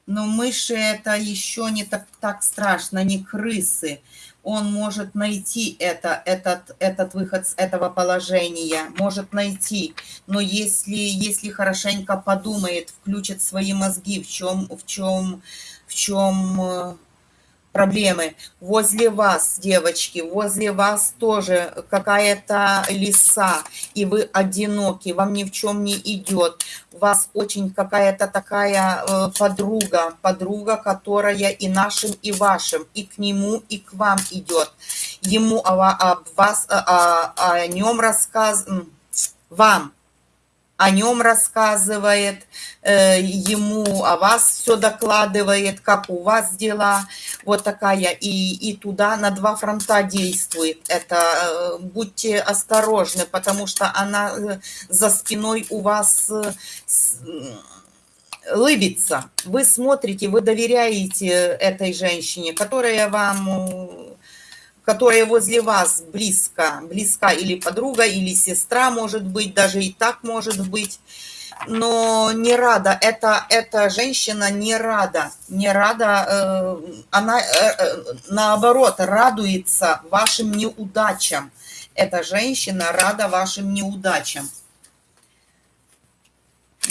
Но мыши это еще не так, так страшно, не крысы он может найти это, этот, этот выход с этого положения, может найти. Но если, если хорошенько подумает, включит свои мозги, в чем, в чем, в чем э, проблемы. Возле вас, девочки, возле вас тоже какая-то лиса, и вы одиноки, вам ни в чем не идет. Вас очень какая-то такая э, подруга, подруга, которая и нашим, и вашим, и к нему, и к вам идет. Ему о, вас, о, о, о нем рассказ... Вам о нем рассказывает, э, ему о вас все докладывает, как у вас дела, вот такая, и, и туда на два фронта действует. Это э, будьте осторожны, потому что она э, за спиной у вас лыбится. Вы смотрите, вы доверяете этой женщине, которая вам которая возле вас близко, близка или подруга, или сестра, может быть, даже и так может быть, но не рада, эта, эта женщина не рада, не рада, э, она э, э, наоборот радуется вашим неудачам. Эта женщина рада вашим неудачам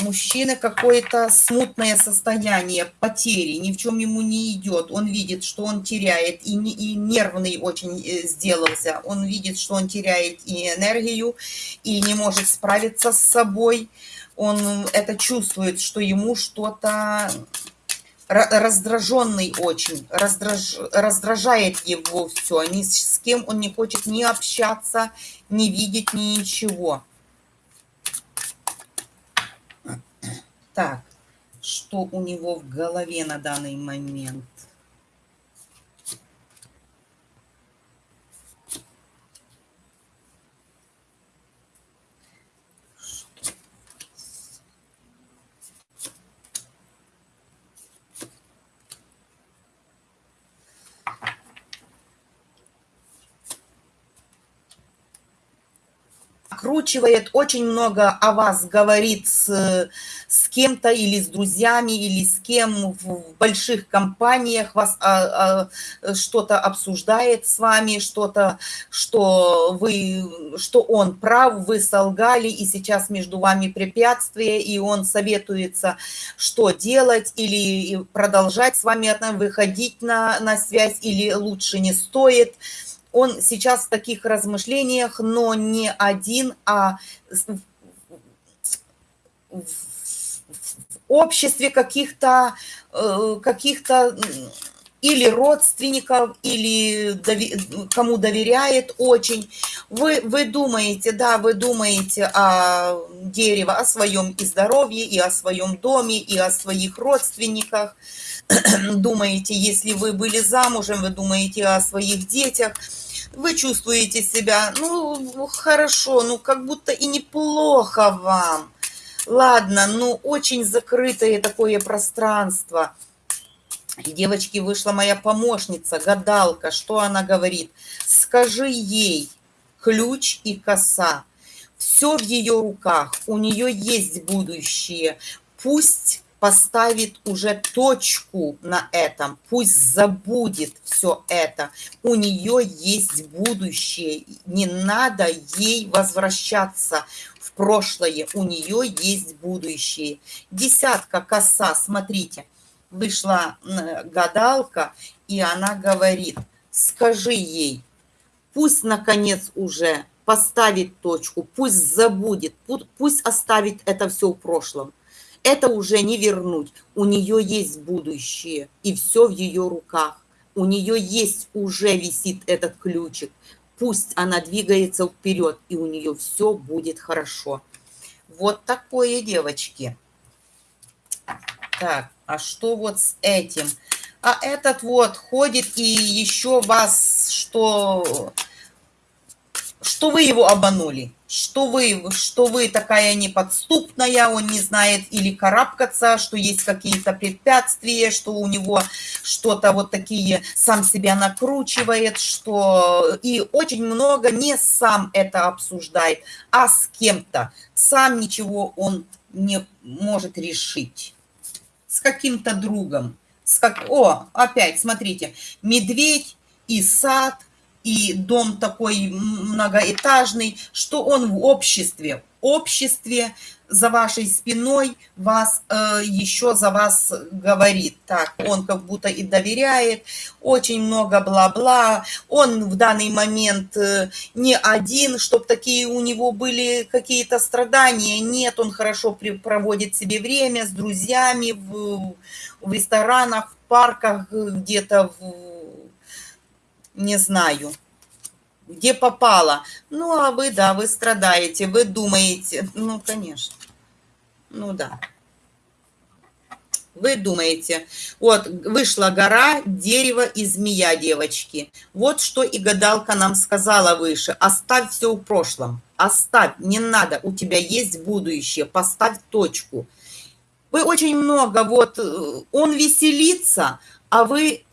мужчины какое-то смутное состояние, потери, ни в чем ему не идет. Он видит, что он теряет, и, и нервный очень э, сделался. Он видит, что он теряет и энергию, и не может справиться с собой. Он это чувствует, что ему что-то раздраженный очень, раздраж, раздражает его все. Ни с кем он не хочет ни общаться, ни видеть, ни ничего. Так, что у него в голове на данный момент? Накручивает, очень много о вас говорит с, с кем-то или с друзьями, или с кем в больших компаниях вас а, а, что-то обсуждает с вами, что-то, что вы, что он прав, вы солгали, и сейчас между вами препятствие, и он советуется, что делать, или продолжать с вами выходить на, на связь, или лучше не стоит он сейчас в таких размышлениях, но не один, а в обществе каких-то э, каких-то или родственников, или дови, кому доверяет очень. Вы, вы думаете, да, вы думаете о дереве, о своем и здоровье, и о своем доме, и о своих родственниках. [CLEARS THROAT] думаете, если вы были замужем, вы думаете о своих детях – вы чувствуете себя, ну, хорошо, ну, как будто и неплохо вам. Ладно, ну, очень закрытое такое пространство. Девочки, вышла моя помощница, гадалка. Что она говорит? Скажи ей ключ и коса. Все в ее руках. У нее есть будущее. Пусть поставит уже точку на этом, пусть забудет все это. У нее есть будущее, не надо ей возвращаться в прошлое, у нее есть будущее. Десятка коса, смотрите, вышла гадалка, и она говорит, скажи ей, пусть наконец уже поставит точку, пусть забудет, пусть оставит это все в прошлом это уже не вернуть. У нее есть будущее, и все в ее руках. У нее есть уже висит этот ключик. Пусть она двигается вперед, и у нее все будет хорошо. Вот такое, девочки. Так, а что вот с этим? А этот вот ходит и еще вас что что вы его обманули, что вы, что вы такая неподступная, он не знает или карабкаться, что есть какие-то препятствия, что у него что-то вот такие сам себя накручивает, что и очень много не сам это обсуждает, а с кем-то. Сам ничего он не может решить. С каким-то другом. С как... О, опять, смотрите, медведь и сад – и дом такой многоэтажный, что он в обществе. Обществе за вашей спиной вас э, еще за вас говорит. Так, он как будто и доверяет, очень много бла-бла. Он в данный момент э, не один, чтобы такие у него были какие-то страдания. Нет, он хорошо при, проводит себе время с друзьями в, в ресторанах, в парках, где-то в не знаю, где попало. Ну, а вы, да, вы страдаете, вы думаете. Ну, конечно. Ну, да. Вы думаете, вот вышла гора, дерево и змея, девочки. Вот что и гадалка нам сказала выше. Оставь все в прошлом. Оставь, не надо, у тебя есть будущее. Поставь точку. Вы очень много, вот э, он веселится, а вы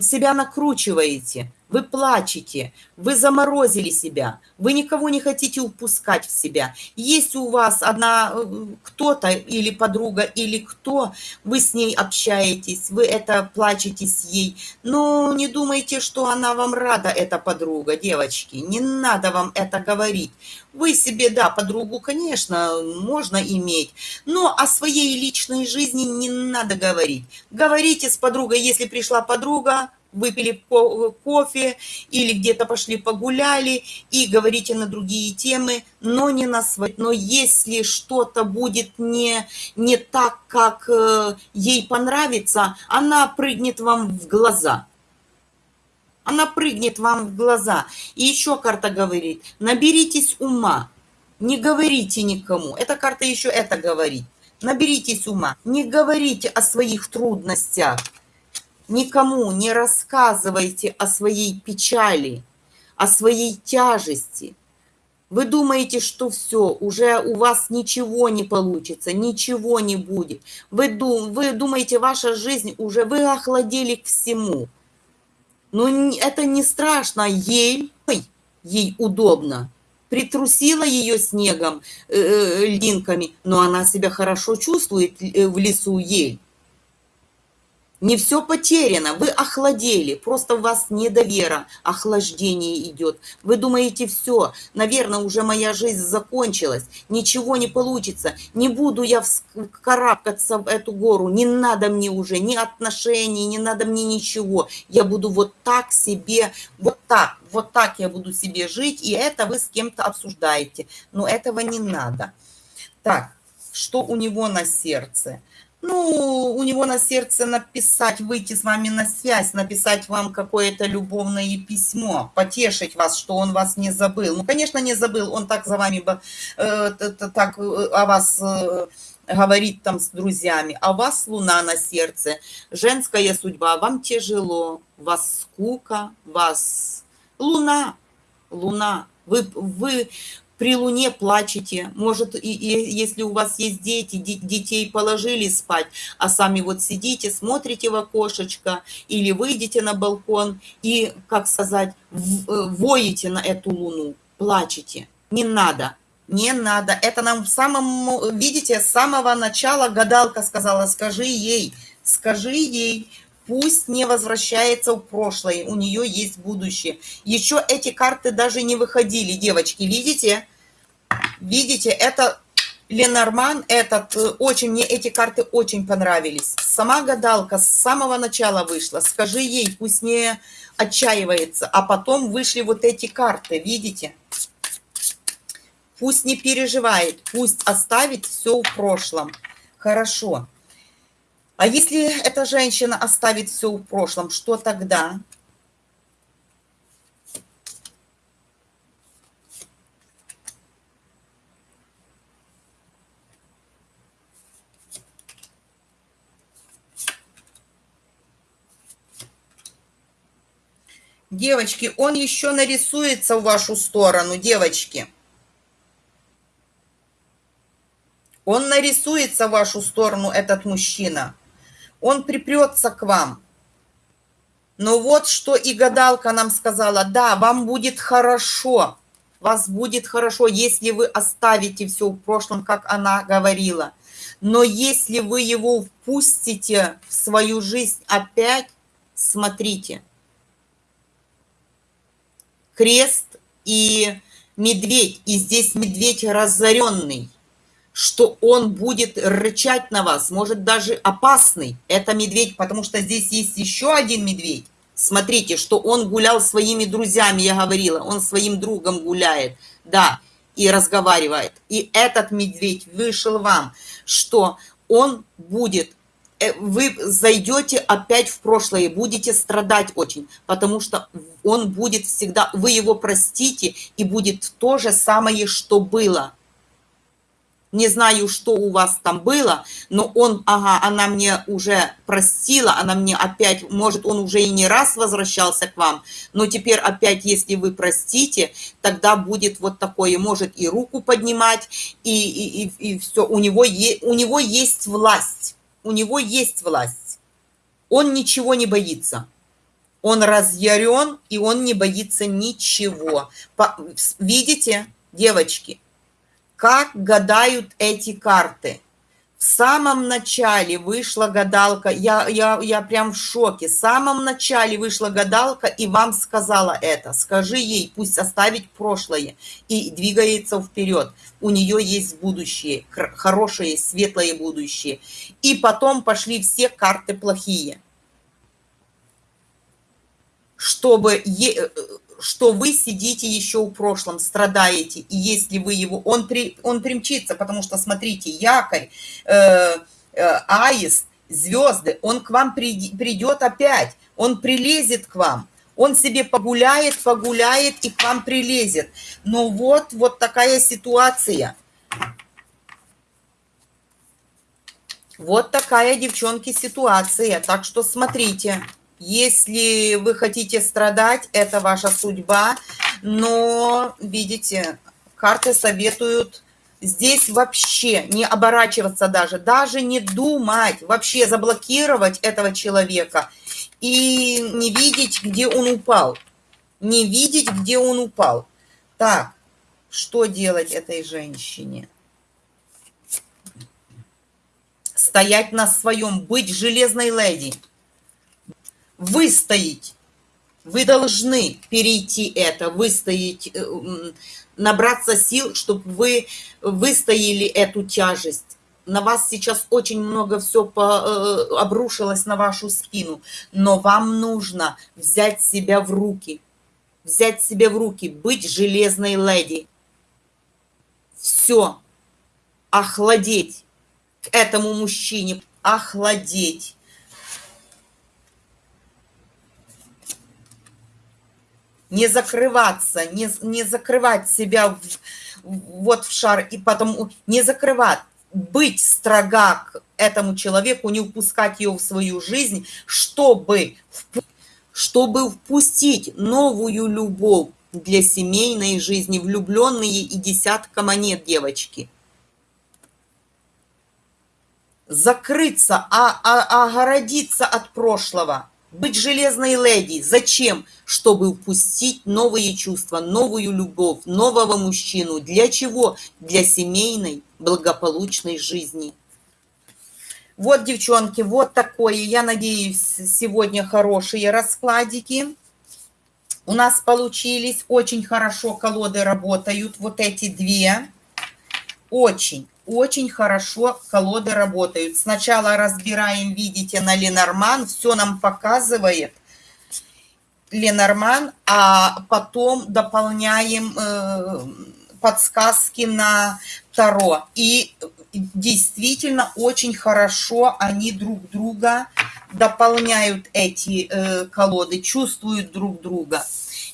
себя накручиваете, вы плачете, вы заморозили себя, вы никого не хотите упускать в себя. Есть у вас одна э, кто-то или подруга, или кто, вы с ней общаетесь, вы это плачете с ей, но не думайте, что она вам рада, эта подруга, девочки, не надо вам это говорить. Вы себе, да, подругу, конечно, можно иметь, но о своей личной жизни не надо говорить. Говорите с подругой, если пришла подруга, выпили кофе или где-то пошли погуляли и говорите на другие темы, но не на свои. Но если что-то будет не, не так, как э, ей понравится, она прыгнет вам в глаза. Она прыгнет вам в глаза. И еще карта говорит, наберитесь ума, не говорите никому. Эта карта еще это говорит. Наберитесь ума, не говорите о своих трудностях, Никому не рассказывайте о своей печали, о своей тяжести. Вы думаете, что все, уже у вас ничего не получится, ничего не будет. Вы, дум, вы думаете, ваша жизнь уже, вы охладели к всему. Но это не страшно, ей, ей удобно. Притрусила ее снегом, э, э, льдинками, но она себя хорошо чувствует э, в лесу ель. Не все потеряно, вы охладели, просто у вас недовера, охлаждение идет. Вы думаете, все, наверное, уже моя жизнь закончилась, ничего не получится, не буду я карабкаться в эту гору, не надо мне уже ни отношений, не надо мне ничего. Я буду вот так себе, вот так, вот так я буду себе жить, и это вы с кем-то обсуждаете. Но этого не надо. Так, что у него на сердце? Ну, у него на сердце написать, выйти с вами на связь, написать вам какое-то любовное письмо, потешить вас, что он вас не забыл. Ну, конечно, не забыл, он так за вами, э, так э, о вас э, говорит там с друзьями, а у вас луна на сердце, женская судьба, вам тяжело, вас скука, вас луна, луна, вы, вы при луне плачете, может, и, и если у вас есть дети, детей положили спать, а сами вот сидите, смотрите в окошечко или выйдете на балкон и, как сказать, э, воете на эту луну, плачете. Не надо, не надо. Это нам в самом, видите, с самого начала гадалка сказала, скажи ей, скажи ей, пусть не возвращается в прошлое, у нее есть будущее. Еще эти карты даже не выходили, девочки, видите? Видите, это Ленорман, этот, э, очень, мне эти карты очень понравились. Сама гадалка с самого начала вышла, скажи ей, пусть не отчаивается, а потом вышли вот эти карты, видите? Пусть не переживает, пусть оставит все в прошлом. Хорошо. А если эта женщина оставит все в прошлом, что тогда? Девочки, он еще нарисуется в вашу сторону, девочки. Он нарисуется в вашу сторону, этот мужчина он припрется к вам. Но вот что и гадалка нам сказала, да, вам будет хорошо, вас будет хорошо, если вы оставите все в прошлом, как она говорила. Но если вы его впустите в свою жизнь опять, смотрите. Крест и медведь, и здесь медведь разоренный что он будет рычать на вас, может даже опасный. Это медведь, потому что здесь есть еще один медведь. Смотрите, что он гулял своими друзьями, я говорила, он своим другом гуляет, да, и разговаривает. И этот медведь вышел вам, что он будет, вы зайдете опять в прошлое, будете страдать очень, потому что он будет всегда, вы его простите, и будет то же самое, что было – не знаю, что у вас там было, но он, ага, она мне уже простила, она мне опять, может, он уже и не раз возвращался к вам, но теперь опять, если вы простите, тогда будет вот такое, может и руку поднимать, и, и, и, и все, у него, е, у него есть власть, у него есть власть, он ничего не боится. Он разъярен, и он не боится ничего. По, видите, девочки, как гадают эти карты. В самом начале вышла гадалка, я, я, я прям в шоке. В самом начале вышла гадалка и вам сказала это. Скажи ей, пусть оставить прошлое и двигается вперед. У нее есть будущее, хорошее, светлое будущее. И потом пошли все карты плохие. Чтобы что вы сидите еще в прошлом, страдаете, и если вы его, он, при, он примчится, потому что, смотрите, якорь, э, э, аист, звезды, он к вам при, придет опять, он прилезет к вам, он себе погуляет, погуляет и к вам прилезет. Но вот, вот такая ситуация. Вот такая, девчонки, ситуация. Так что смотрите. Если вы хотите страдать, это ваша судьба, но, видите, карты советуют здесь вообще не оборачиваться даже, даже не думать, вообще заблокировать этого человека и не видеть, где он упал. Не видеть, где он упал. Так, что делать этой женщине? Стоять на своем, быть железной леди – выстоять. Вы должны перейти это, выстоять, э, набраться сил, чтобы вы выстояли эту тяжесть. На вас сейчас очень много все по, э, обрушилось на вашу спину, но вам нужно взять себя в руки, взять себя в руки, быть железной леди. Все, охладеть к этому мужчине, охладеть не закрываться, не, не закрывать себя в, вот в шар и потом не закрывать, быть строга к этому человеку, не упускать его в свою жизнь, чтобы, чтобы впустить новую любовь, для семейной жизни, влюбленные и десятка монет, девочки. Закрыться, а, а, огородиться от прошлого, быть железной леди. Зачем? Чтобы упустить новые чувства, новую любовь, нового мужчину. Для чего? Для семейной благополучной жизни. Вот, девчонки, вот такое, я надеюсь, сегодня хорошие раскладики у нас получились. Очень хорошо колоды работают, вот эти две. Очень, очень хорошо колоды работают. Сначала разбираем, видите, на Ленорман, все нам показывает Ленорман, а потом дополняем э, подсказки на Таро. И действительно очень хорошо они друг друга дополняют эти э, колоды, чувствуют друг друга.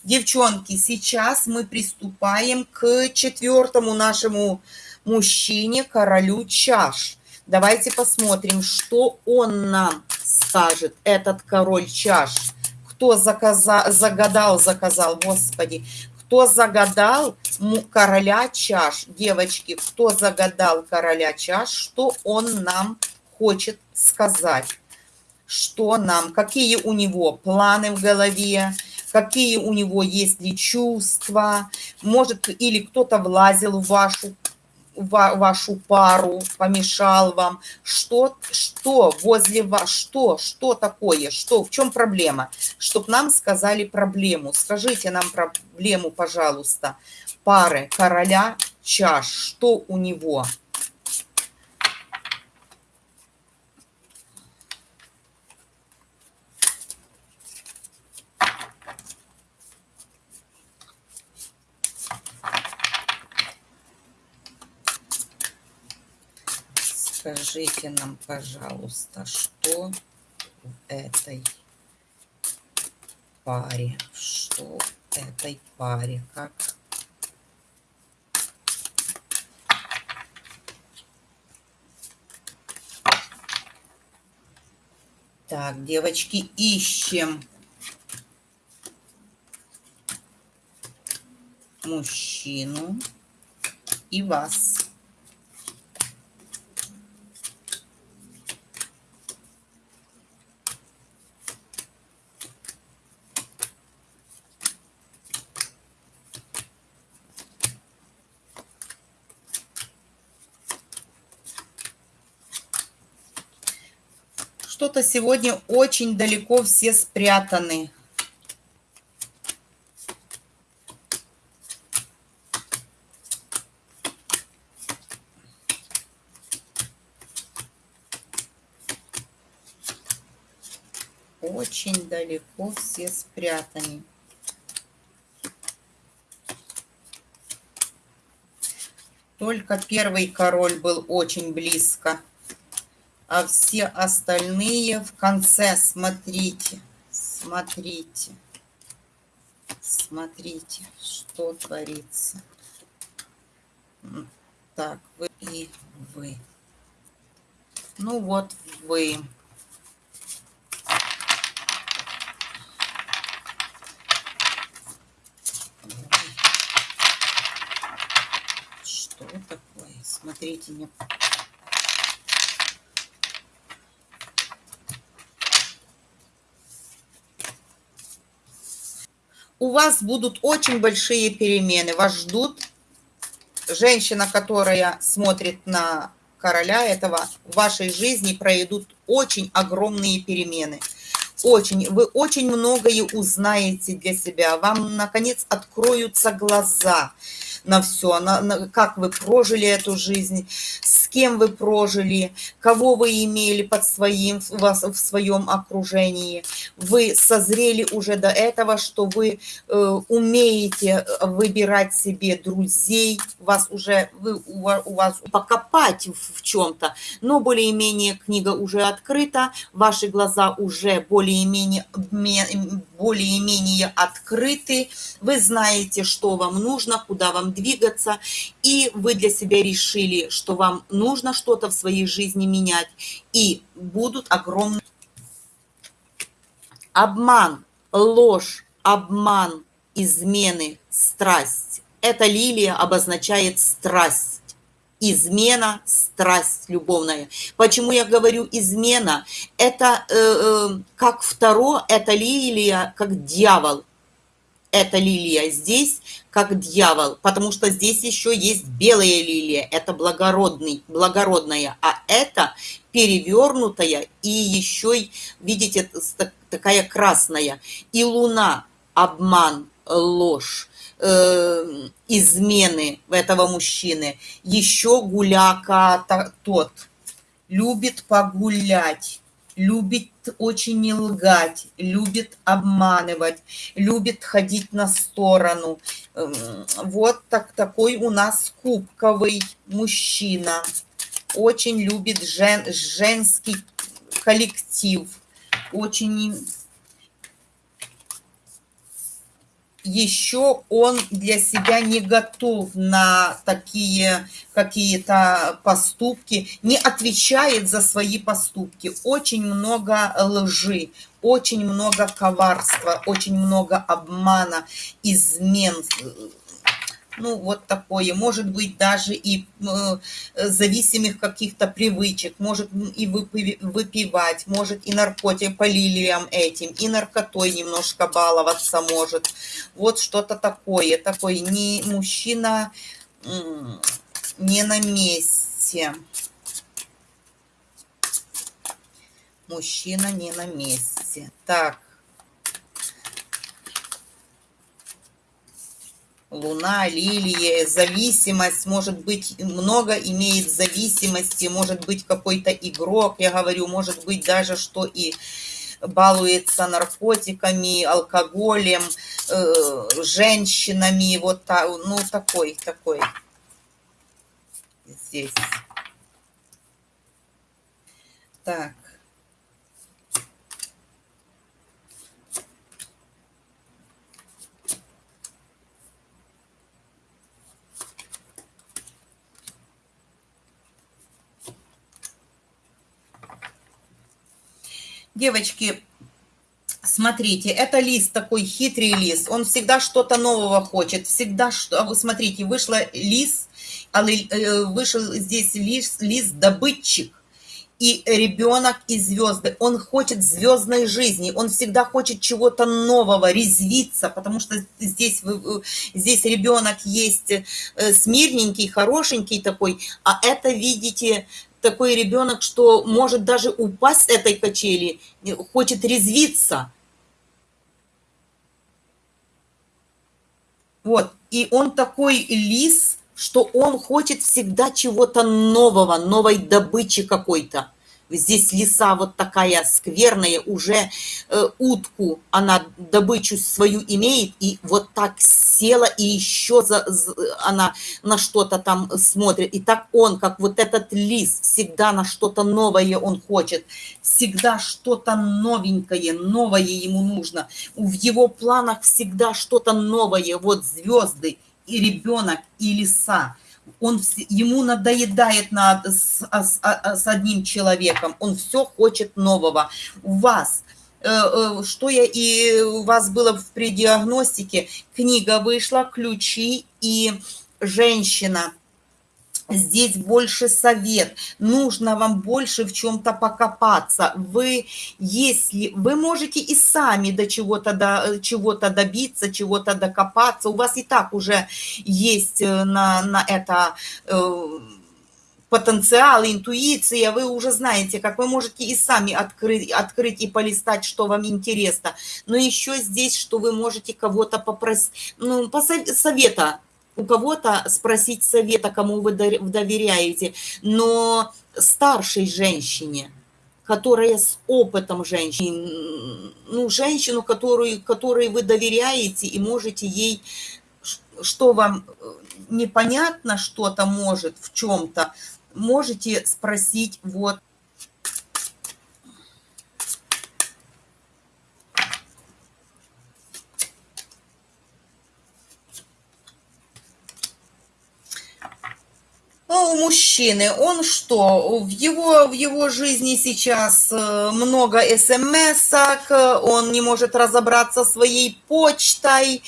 Девчонки, сейчас мы приступаем к четвертому нашему мужчине, королю чаш. Давайте посмотрим, что он нам скажет, этот король чаш. Кто заказа, загадал, заказал, господи, кто загадал короля чаш, девочки, кто загадал короля чаш, что он нам хочет сказать, что нам, какие у него планы в голове, какие у него есть ли чувства, может, или кто-то влазил в вашу вашу пару, помешал вам, что, что возле вас, что, что такое, что, в чем проблема, чтоб нам сказали проблему, скажите нам проблему, пожалуйста, пары короля чаш, что у него, Скажите нам, пожалуйста, что в этой паре, что в этой паре, как? Так, девочки, ищем. Мужчину и вас. Что-то сегодня очень далеко все спрятаны. Очень далеко все спрятаны. Только первый король был очень близко а все остальные в конце. Смотрите, смотрите, смотрите, что творится. Так, вы и вы. Ну вот вы. Что такое? Смотрите, не у вас будут очень большие перемены. Вас ждут. Женщина, которая смотрит на короля этого, в вашей жизни пройдут очень огромные перемены. Очень, вы очень многое узнаете для себя. Вам, наконец, откроются глаза на все, на, на, как вы прожили эту жизнь, с кем вы прожили, кого вы имели под своим, вас в своем окружении. Вы созрели уже до этого, что вы э, умеете выбирать себе друзей, вас уже, вы, у, у вас покопать в, в чем-то, но более-менее книга уже открыта, ваши глаза уже более-менее более-менее открыты, вы знаете, что вам нужно, куда вам двигаться, и вы для себя решили, что вам нужно что-то в своей жизни менять, и будут огромные обман, ложь, обман измены, страсть. Эта лилия обозначает страсть. Измена, страсть любовная. Почему я говорю измена? Это э, э, как второе, это лилия, как дьявол. Это лилия здесь, как дьявол, потому что здесь еще есть белая лилия, это благородный, благородная, а это перевернутая и еще, видите, такая красная. И луна, обман, ложь, э, измены этого мужчины. Еще гуляка тот любит погулять, любит очень не лгать, любит обманывать, любит ходить на сторону. Эм, вот так, такой у нас кубковый мужчина. Очень любит жен, женский коллектив. Очень еще он для себя не готов на такие какие-то поступки, не отвечает за свои поступки. Очень много лжи, очень много коварства, очень много обмана, измен, ну, вот такое, может быть, даже и э, зависимых каких-то привычек, может и выпивать, может и наркотик по лилиям этим, и наркотой немножко баловаться может. Вот что-то такое, такой не мужчина не на месте. Мужчина не на месте. Так. Луна, лилии, зависимость, может быть, много имеет зависимости, может быть, какой-то игрок, я говорю, может быть, даже что и балуется наркотиками, алкоголем, э, женщинами, вот так, ну, такой, такой здесь. Так. Девочки, смотрите, это лист такой хитрый лист, он всегда что-то нового хочет, всегда что... А вы смотрите, вышла лист, э, вышел здесь лист, лист добытчик, и ребенок и звезды. Он хочет звездной жизни, он всегда хочет чего-то нового, резвиться, потому что здесь, здесь ребенок есть э, смирненький, хорошенький такой, а это, видите, такой ребенок, что может даже упасть с этой качели, хочет резвиться. Вот, и он такой лис, что он хочет всегда чего-то нового, новой добычи какой-то здесь леса вот такая скверная, уже э, утку она добычу свою имеет, и вот так села, и еще за, за, она на что-то там смотрит. И так он, как вот этот лис, всегда на что-то новое он хочет, всегда что-то новенькое, новое ему нужно. В его планах всегда что-то новое, вот звезды, и ребенок, и леса он, ему надоедает на, с, с, с одним человеком, он все хочет нового. У вас, э, э, что я и у вас было в предиагностике, книга вышла, ключи и женщина – Здесь больше совет. Нужно вам больше в чем-то покопаться. Вы, если вы можете и сами до чего-то до чего-то добиться, чего-то докопаться. У вас и так уже есть э, на, на это э, потенциал, интуиция, вы уже знаете, как вы можете и сами открыть, открыть и полистать, что вам интересно. Но еще здесь, что вы можете кого-то попросить, ну, посовета у кого-то спросить совета, кому вы доверяете, но старшей женщине, которая с опытом женщины, ну, женщину, которую, которой вы доверяете и можете ей, что вам э, непонятно что-то может в чем-то, можете спросить вот Ну, мужчины, он что? В его, в его жизни сейчас э, много смс он не может разобраться своей почтой,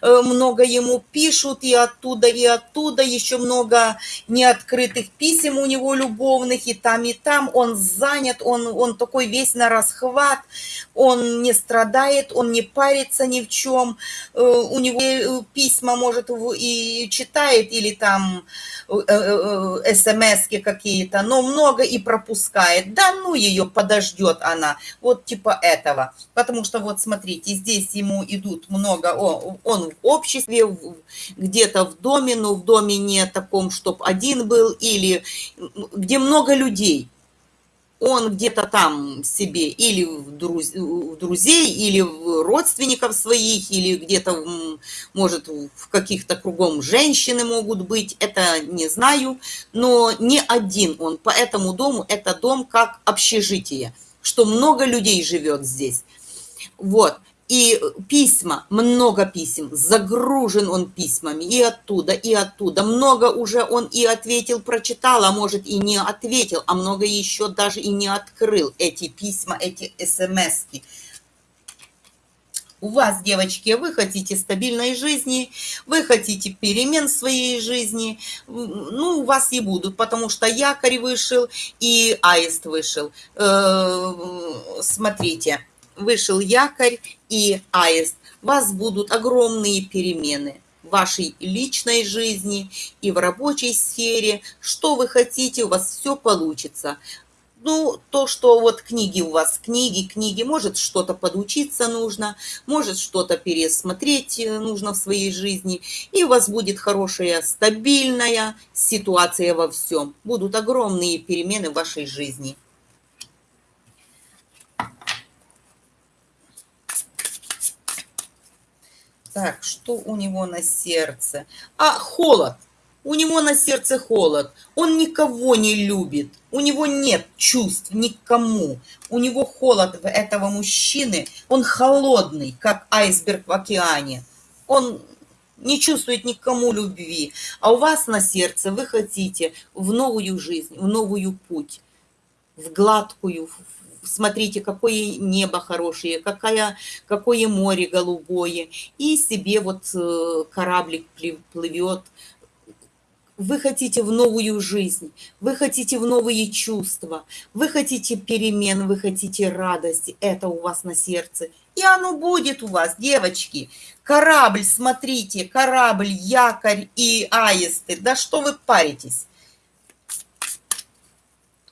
э, много ему пишут и оттуда, и оттуда, еще много неоткрытых писем у него любовных, и там, и там. Он занят, он, он такой весь на расхват, он не страдает, он не парится ни в чем. Э, у него письма, может, и читает, или там смс какие-то, но много и пропускает. Да ну ее, подождет она. Вот типа этого. Потому что вот смотрите, здесь ему идут много, о, он в обществе, где-то в доме, но в доме не таком, чтобы один был, или где много людей он где-то там себе или в, друз... в друзей, или в родственников своих, или где-то, может, в каких-то кругом женщины могут быть, это не знаю, но не один он. По этому дому это дом как общежитие, что много людей живет здесь. Вот. И письма, много писем, загружен он письмами и оттуда, и оттуда. Много уже он и ответил, прочитал, а может и не ответил, а много еще даже и не открыл эти письма, эти смс -ки. У вас, девочки, вы хотите стабильной жизни, вы хотите перемен в своей жизни, ну, у вас и будут, потому что якорь вышел и аист вышел. Э, смотрите, вышел якорь и аист, вас будут огромные перемены в вашей личной жизни и в рабочей сфере. Что вы хотите, у вас все получится. Ну, то, что вот книги у вас, книги, книги, может что-то подучиться нужно, может что-то пересмотреть э, нужно в своей жизни, и у вас будет хорошая, стабильная ситуация во всем. Будут огромные перемены в вашей жизни. Так, что у него на сердце? А, холод. У него на сердце холод. Он никого не любит. У него нет чувств никому. У него холод этого мужчины. Он холодный, как айсберг в океане. Он не чувствует никому любви. А у вас на сердце вы хотите в новую жизнь, в новую путь, в гладкую, смотрите, какое небо хорошее, какая, какое море голубое, и себе вот э, кораблик плывет. Вы хотите в новую жизнь, вы хотите в новые чувства, вы хотите перемен, вы хотите радости, это у вас на сердце. И оно будет у вас, девочки. Корабль, смотрите, корабль, якорь и аисты. Да что вы паритесь?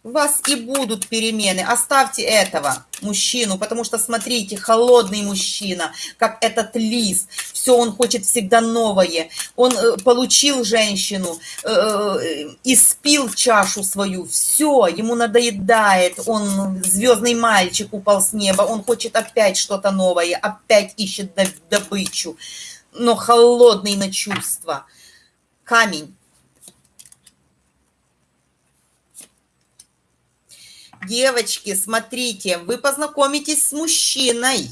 У вас и будут перемены. Оставьте этого мужчину, потому что, смотрите, холодный мужчина, как этот лис, все, он хочет всегда новое. Он э, получил женщину, э, э, испил чашу свою, все, ему надоедает, он звездный мальчик упал с неба, он хочет опять что-то новое, опять ищет добычу, но холодный на чувства. Камень Девочки, смотрите, вы познакомитесь с мужчиной,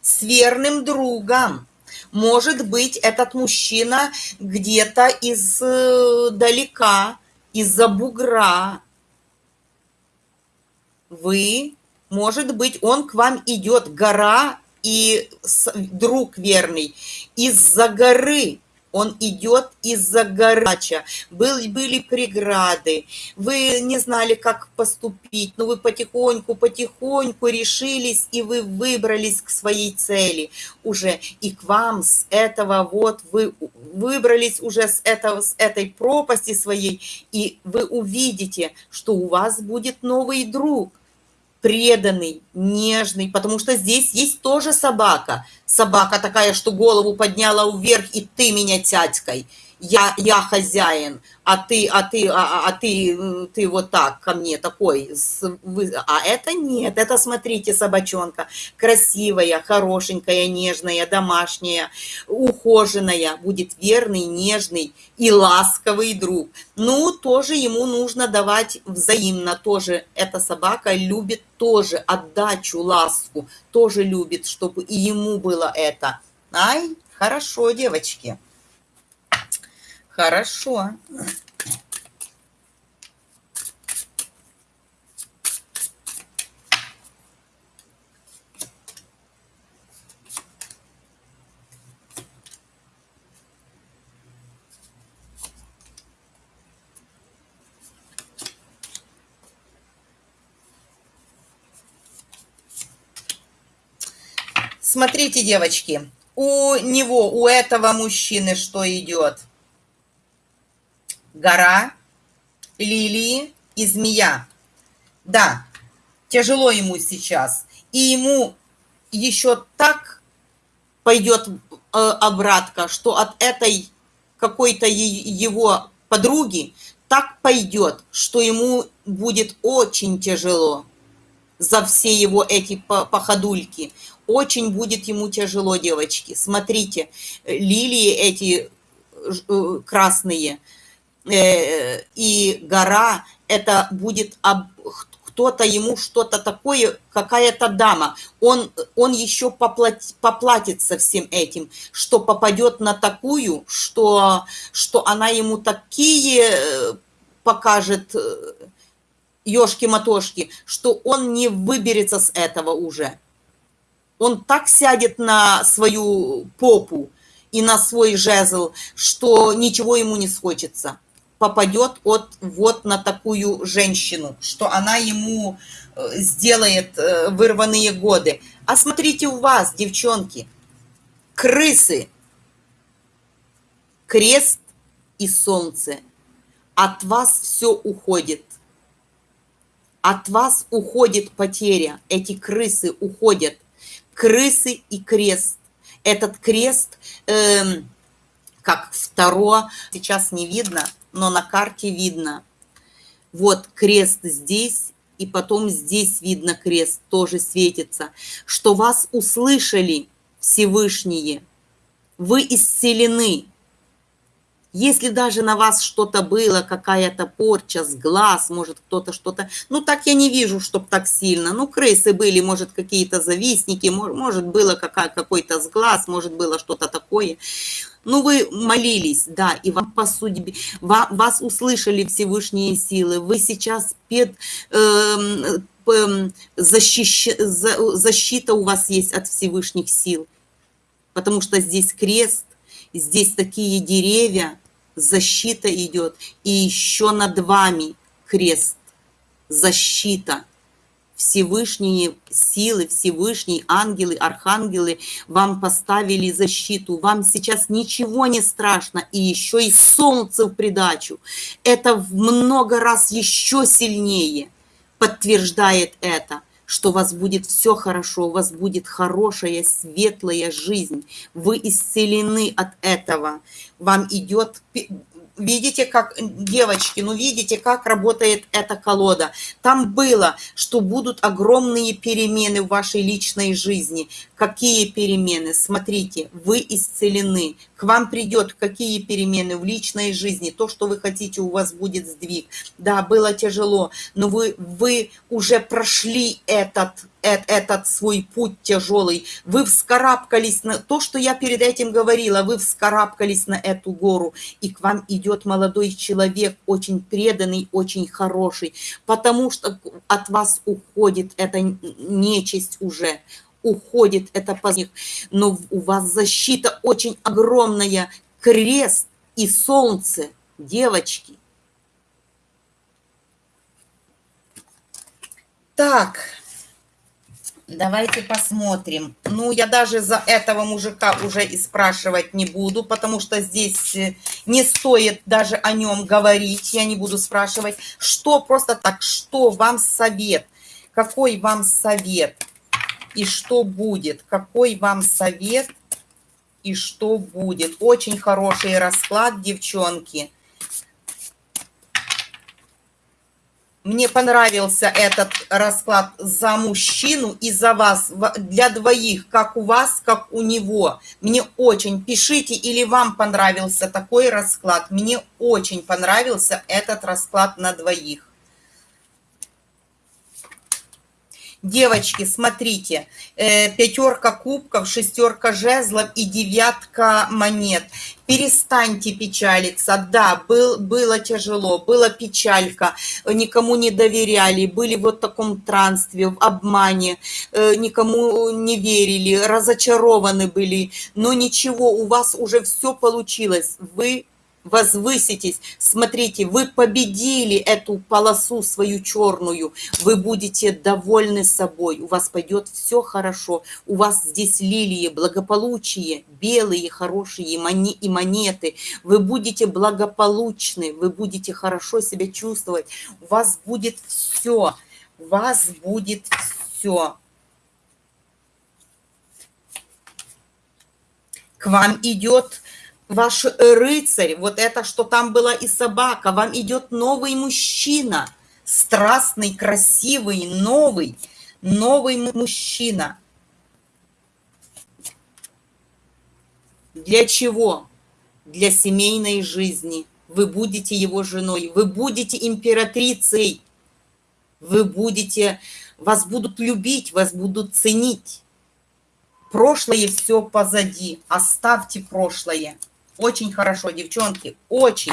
с верным другом. Может быть, этот мужчина где-то издалека, э, из-за бугра. Вы, может быть, он к вам идет, гора и друг верный, из-за горы он идет из-за горача. Был, были преграды, вы не знали, как поступить, но вы потихоньку, потихоньку решились, и вы выбрались к своей цели уже. И к вам с этого вот вы выбрались уже с, этого, с этой пропасти своей, и вы увидите, что у вас будет новый друг преданный, нежный, потому что здесь есть тоже собака. Собака такая, что голову подняла вверх, и ты меня тядькой я, я хозяин, а ты, а ты, а, а, а ты, ты вот так ко мне такой, а это нет, это, смотрите, собачонка, красивая, хорошенькая, нежная, домашняя, ухоженная, будет верный, нежный и ласковый друг. Ну, тоже ему нужно давать взаимно, тоже эта собака любит тоже отдачу, ласку, тоже любит, чтобы и ему было это. Ай, хорошо, девочки. Хорошо. Смотрите, девочки, у него, у этого мужчины что идет? Гора, лилии и змея. Да, тяжело ему сейчас. И ему еще так пойдет э, обратка, что от этой какой-то его подруги так пойдет, что ему будет очень тяжело за все его эти походульки. Очень будет ему тяжело, девочки. Смотрите, лилии эти э, красные и гора, это будет кто-то ему что-то такое, какая-то дама, он, он еще поплати, поплатится всем этим, что попадет на такую, что, что она ему такие э, покажет ешки-матошки, что он не выберется с этого уже. Он так сядет на свою попу и на свой жезл, что ничего ему не схочется. Попадет от, вот на такую женщину, что она ему э, сделает э, вырванные годы. А смотрите у вас, девчонки, крысы, крест и солнце. От вас все уходит от вас уходит потеря, эти крысы уходят. Крысы и крест. Этот крест, э, как второе, сейчас не видно, но на карте видно. Вот крест здесь, и потом здесь видно крест, тоже светится. Что вас услышали Всевышние, вы исцелены, если даже на вас что-то было, какая-то порча с глаз, может кто-то что-то... Ну, так я не вижу, чтоб так сильно. Ну, крысы были, может, какие-то завистники, может, было какой-то с глаз, может, было что-то такое. Ну, вы молились, да, и вам по судьбе, вас услышали Всевышние силы. Вы сейчас пед, э, э, защищ, за, защита у вас есть от Всевышних сил. Потому что здесь крест, здесь такие деревья, защита идет, и еще над вами крест, защита. Всевышние силы, Всевышние ангелы, архангелы вам поставили защиту. Вам сейчас ничего не страшно, и еще и солнце в придачу. Это в много раз еще сильнее подтверждает это – что у вас будет все хорошо, у вас будет хорошая, светлая жизнь. Вы исцелены от этого. Вам идет видите, как, девочки, ну видите, как работает эта колода. Там было, что будут огромные перемены в вашей личной жизни. Какие перемены? Смотрите, вы исцелены. К вам придет какие перемены в личной жизни. То, что вы хотите, у вас будет сдвиг. Да, было тяжело, но вы, вы уже прошли этот этот свой путь тяжелый, вы вскарабкались на то, что я перед этим говорила, вы вскарабкались на эту гору, и к вам идет молодой человек, очень преданный, очень хороший, потому что от вас уходит эта нечисть уже, уходит это поздних, но у вас защита очень огромная, крест и солнце, девочки. Так, Давайте посмотрим. Ну, я даже за этого мужика уже и спрашивать не буду, потому что здесь э, не стоит даже о нем говорить. Я не буду спрашивать, что просто так, что вам совет, какой вам совет и что будет, какой вам совет и что будет. Очень хороший расклад, девчонки. Мне понравился этот расклад за мужчину и за вас, для двоих, как у вас, как у него. Мне очень, пишите, или вам понравился такой расклад. Мне очень понравился этот расклад на двоих. Девочки, смотрите, э, пятерка кубков, шестерка жезлов и девятка монет. Перестаньте печалиться. Да, был, было тяжело, была печалька, никому не доверяли, были вот в таком транстве, в обмане, э, никому не верили, разочарованы были. Но ничего, у вас уже все получилось. Вы возвыситесь. Смотрите, вы победили эту полосу свою черную, вы будете довольны собой, у вас пойдет все хорошо, у вас здесь лилии, благополучие, белые, хорошие и монеты, вы будете благополучны, вы будете хорошо себя чувствовать, у вас будет все, у вас будет все. К вам идет ваш рыцарь, вот это, что там была и собака, вам идет новый мужчина, страстный, красивый, новый, новый мужчина. Для чего? Для семейной жизни. Вы будете его женой, вы будете императрицей, вы будете, вас будут любить, вас будут ценить. Прошлое все позади, оставьте прошлое. Очень хорошо, девчонки, очень.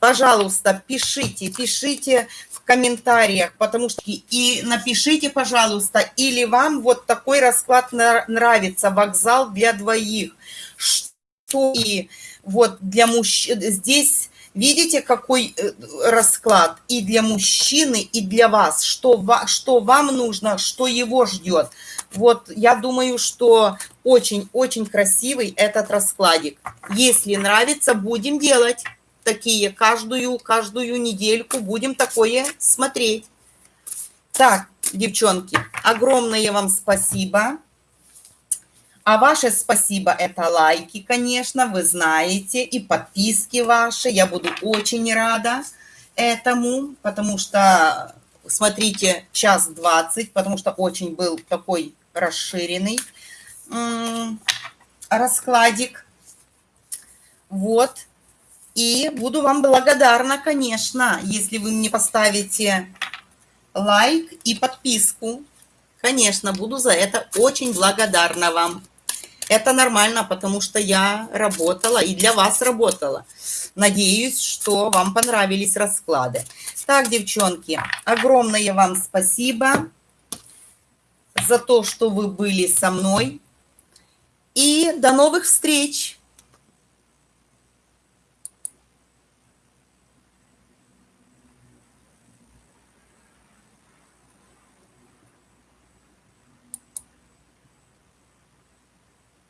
Пожалуйста, пишите, пишите в комментариях, потому что и напишите, пожалуйста, или вам вот такой расклад нравится, вокзал для двоих. Что и вот для мужчин, здесь видите, какой э, расклад и для мужчины, и для вас, что, что вам нужно, что его ждет. Вот я думаю, что очень-очень красивый этот раскладик. Если нравится, будем делать такие каждую, каждую недельку. Будем такое смотреть. Так, девчонки, огромное вам спасибо. А ваше спасибо – это лайки, конечно, вы знаете, и подписки ваши. Я буду очень рада этому, потому что, смотрите, час двадцать, потому что очень был такой расширенный раскладик. Вот. И буду вам благодарна, конечно, если вы мне поставите лайк и подписку. Конечно, буду за это очень благодарна вам. Это нормально, потому что я работала и для вас работала. Надеюсь, что вам понравились расклады. Так, девчонки, огромное вам спасибо за то, что вы были со мной. И до новых встреч!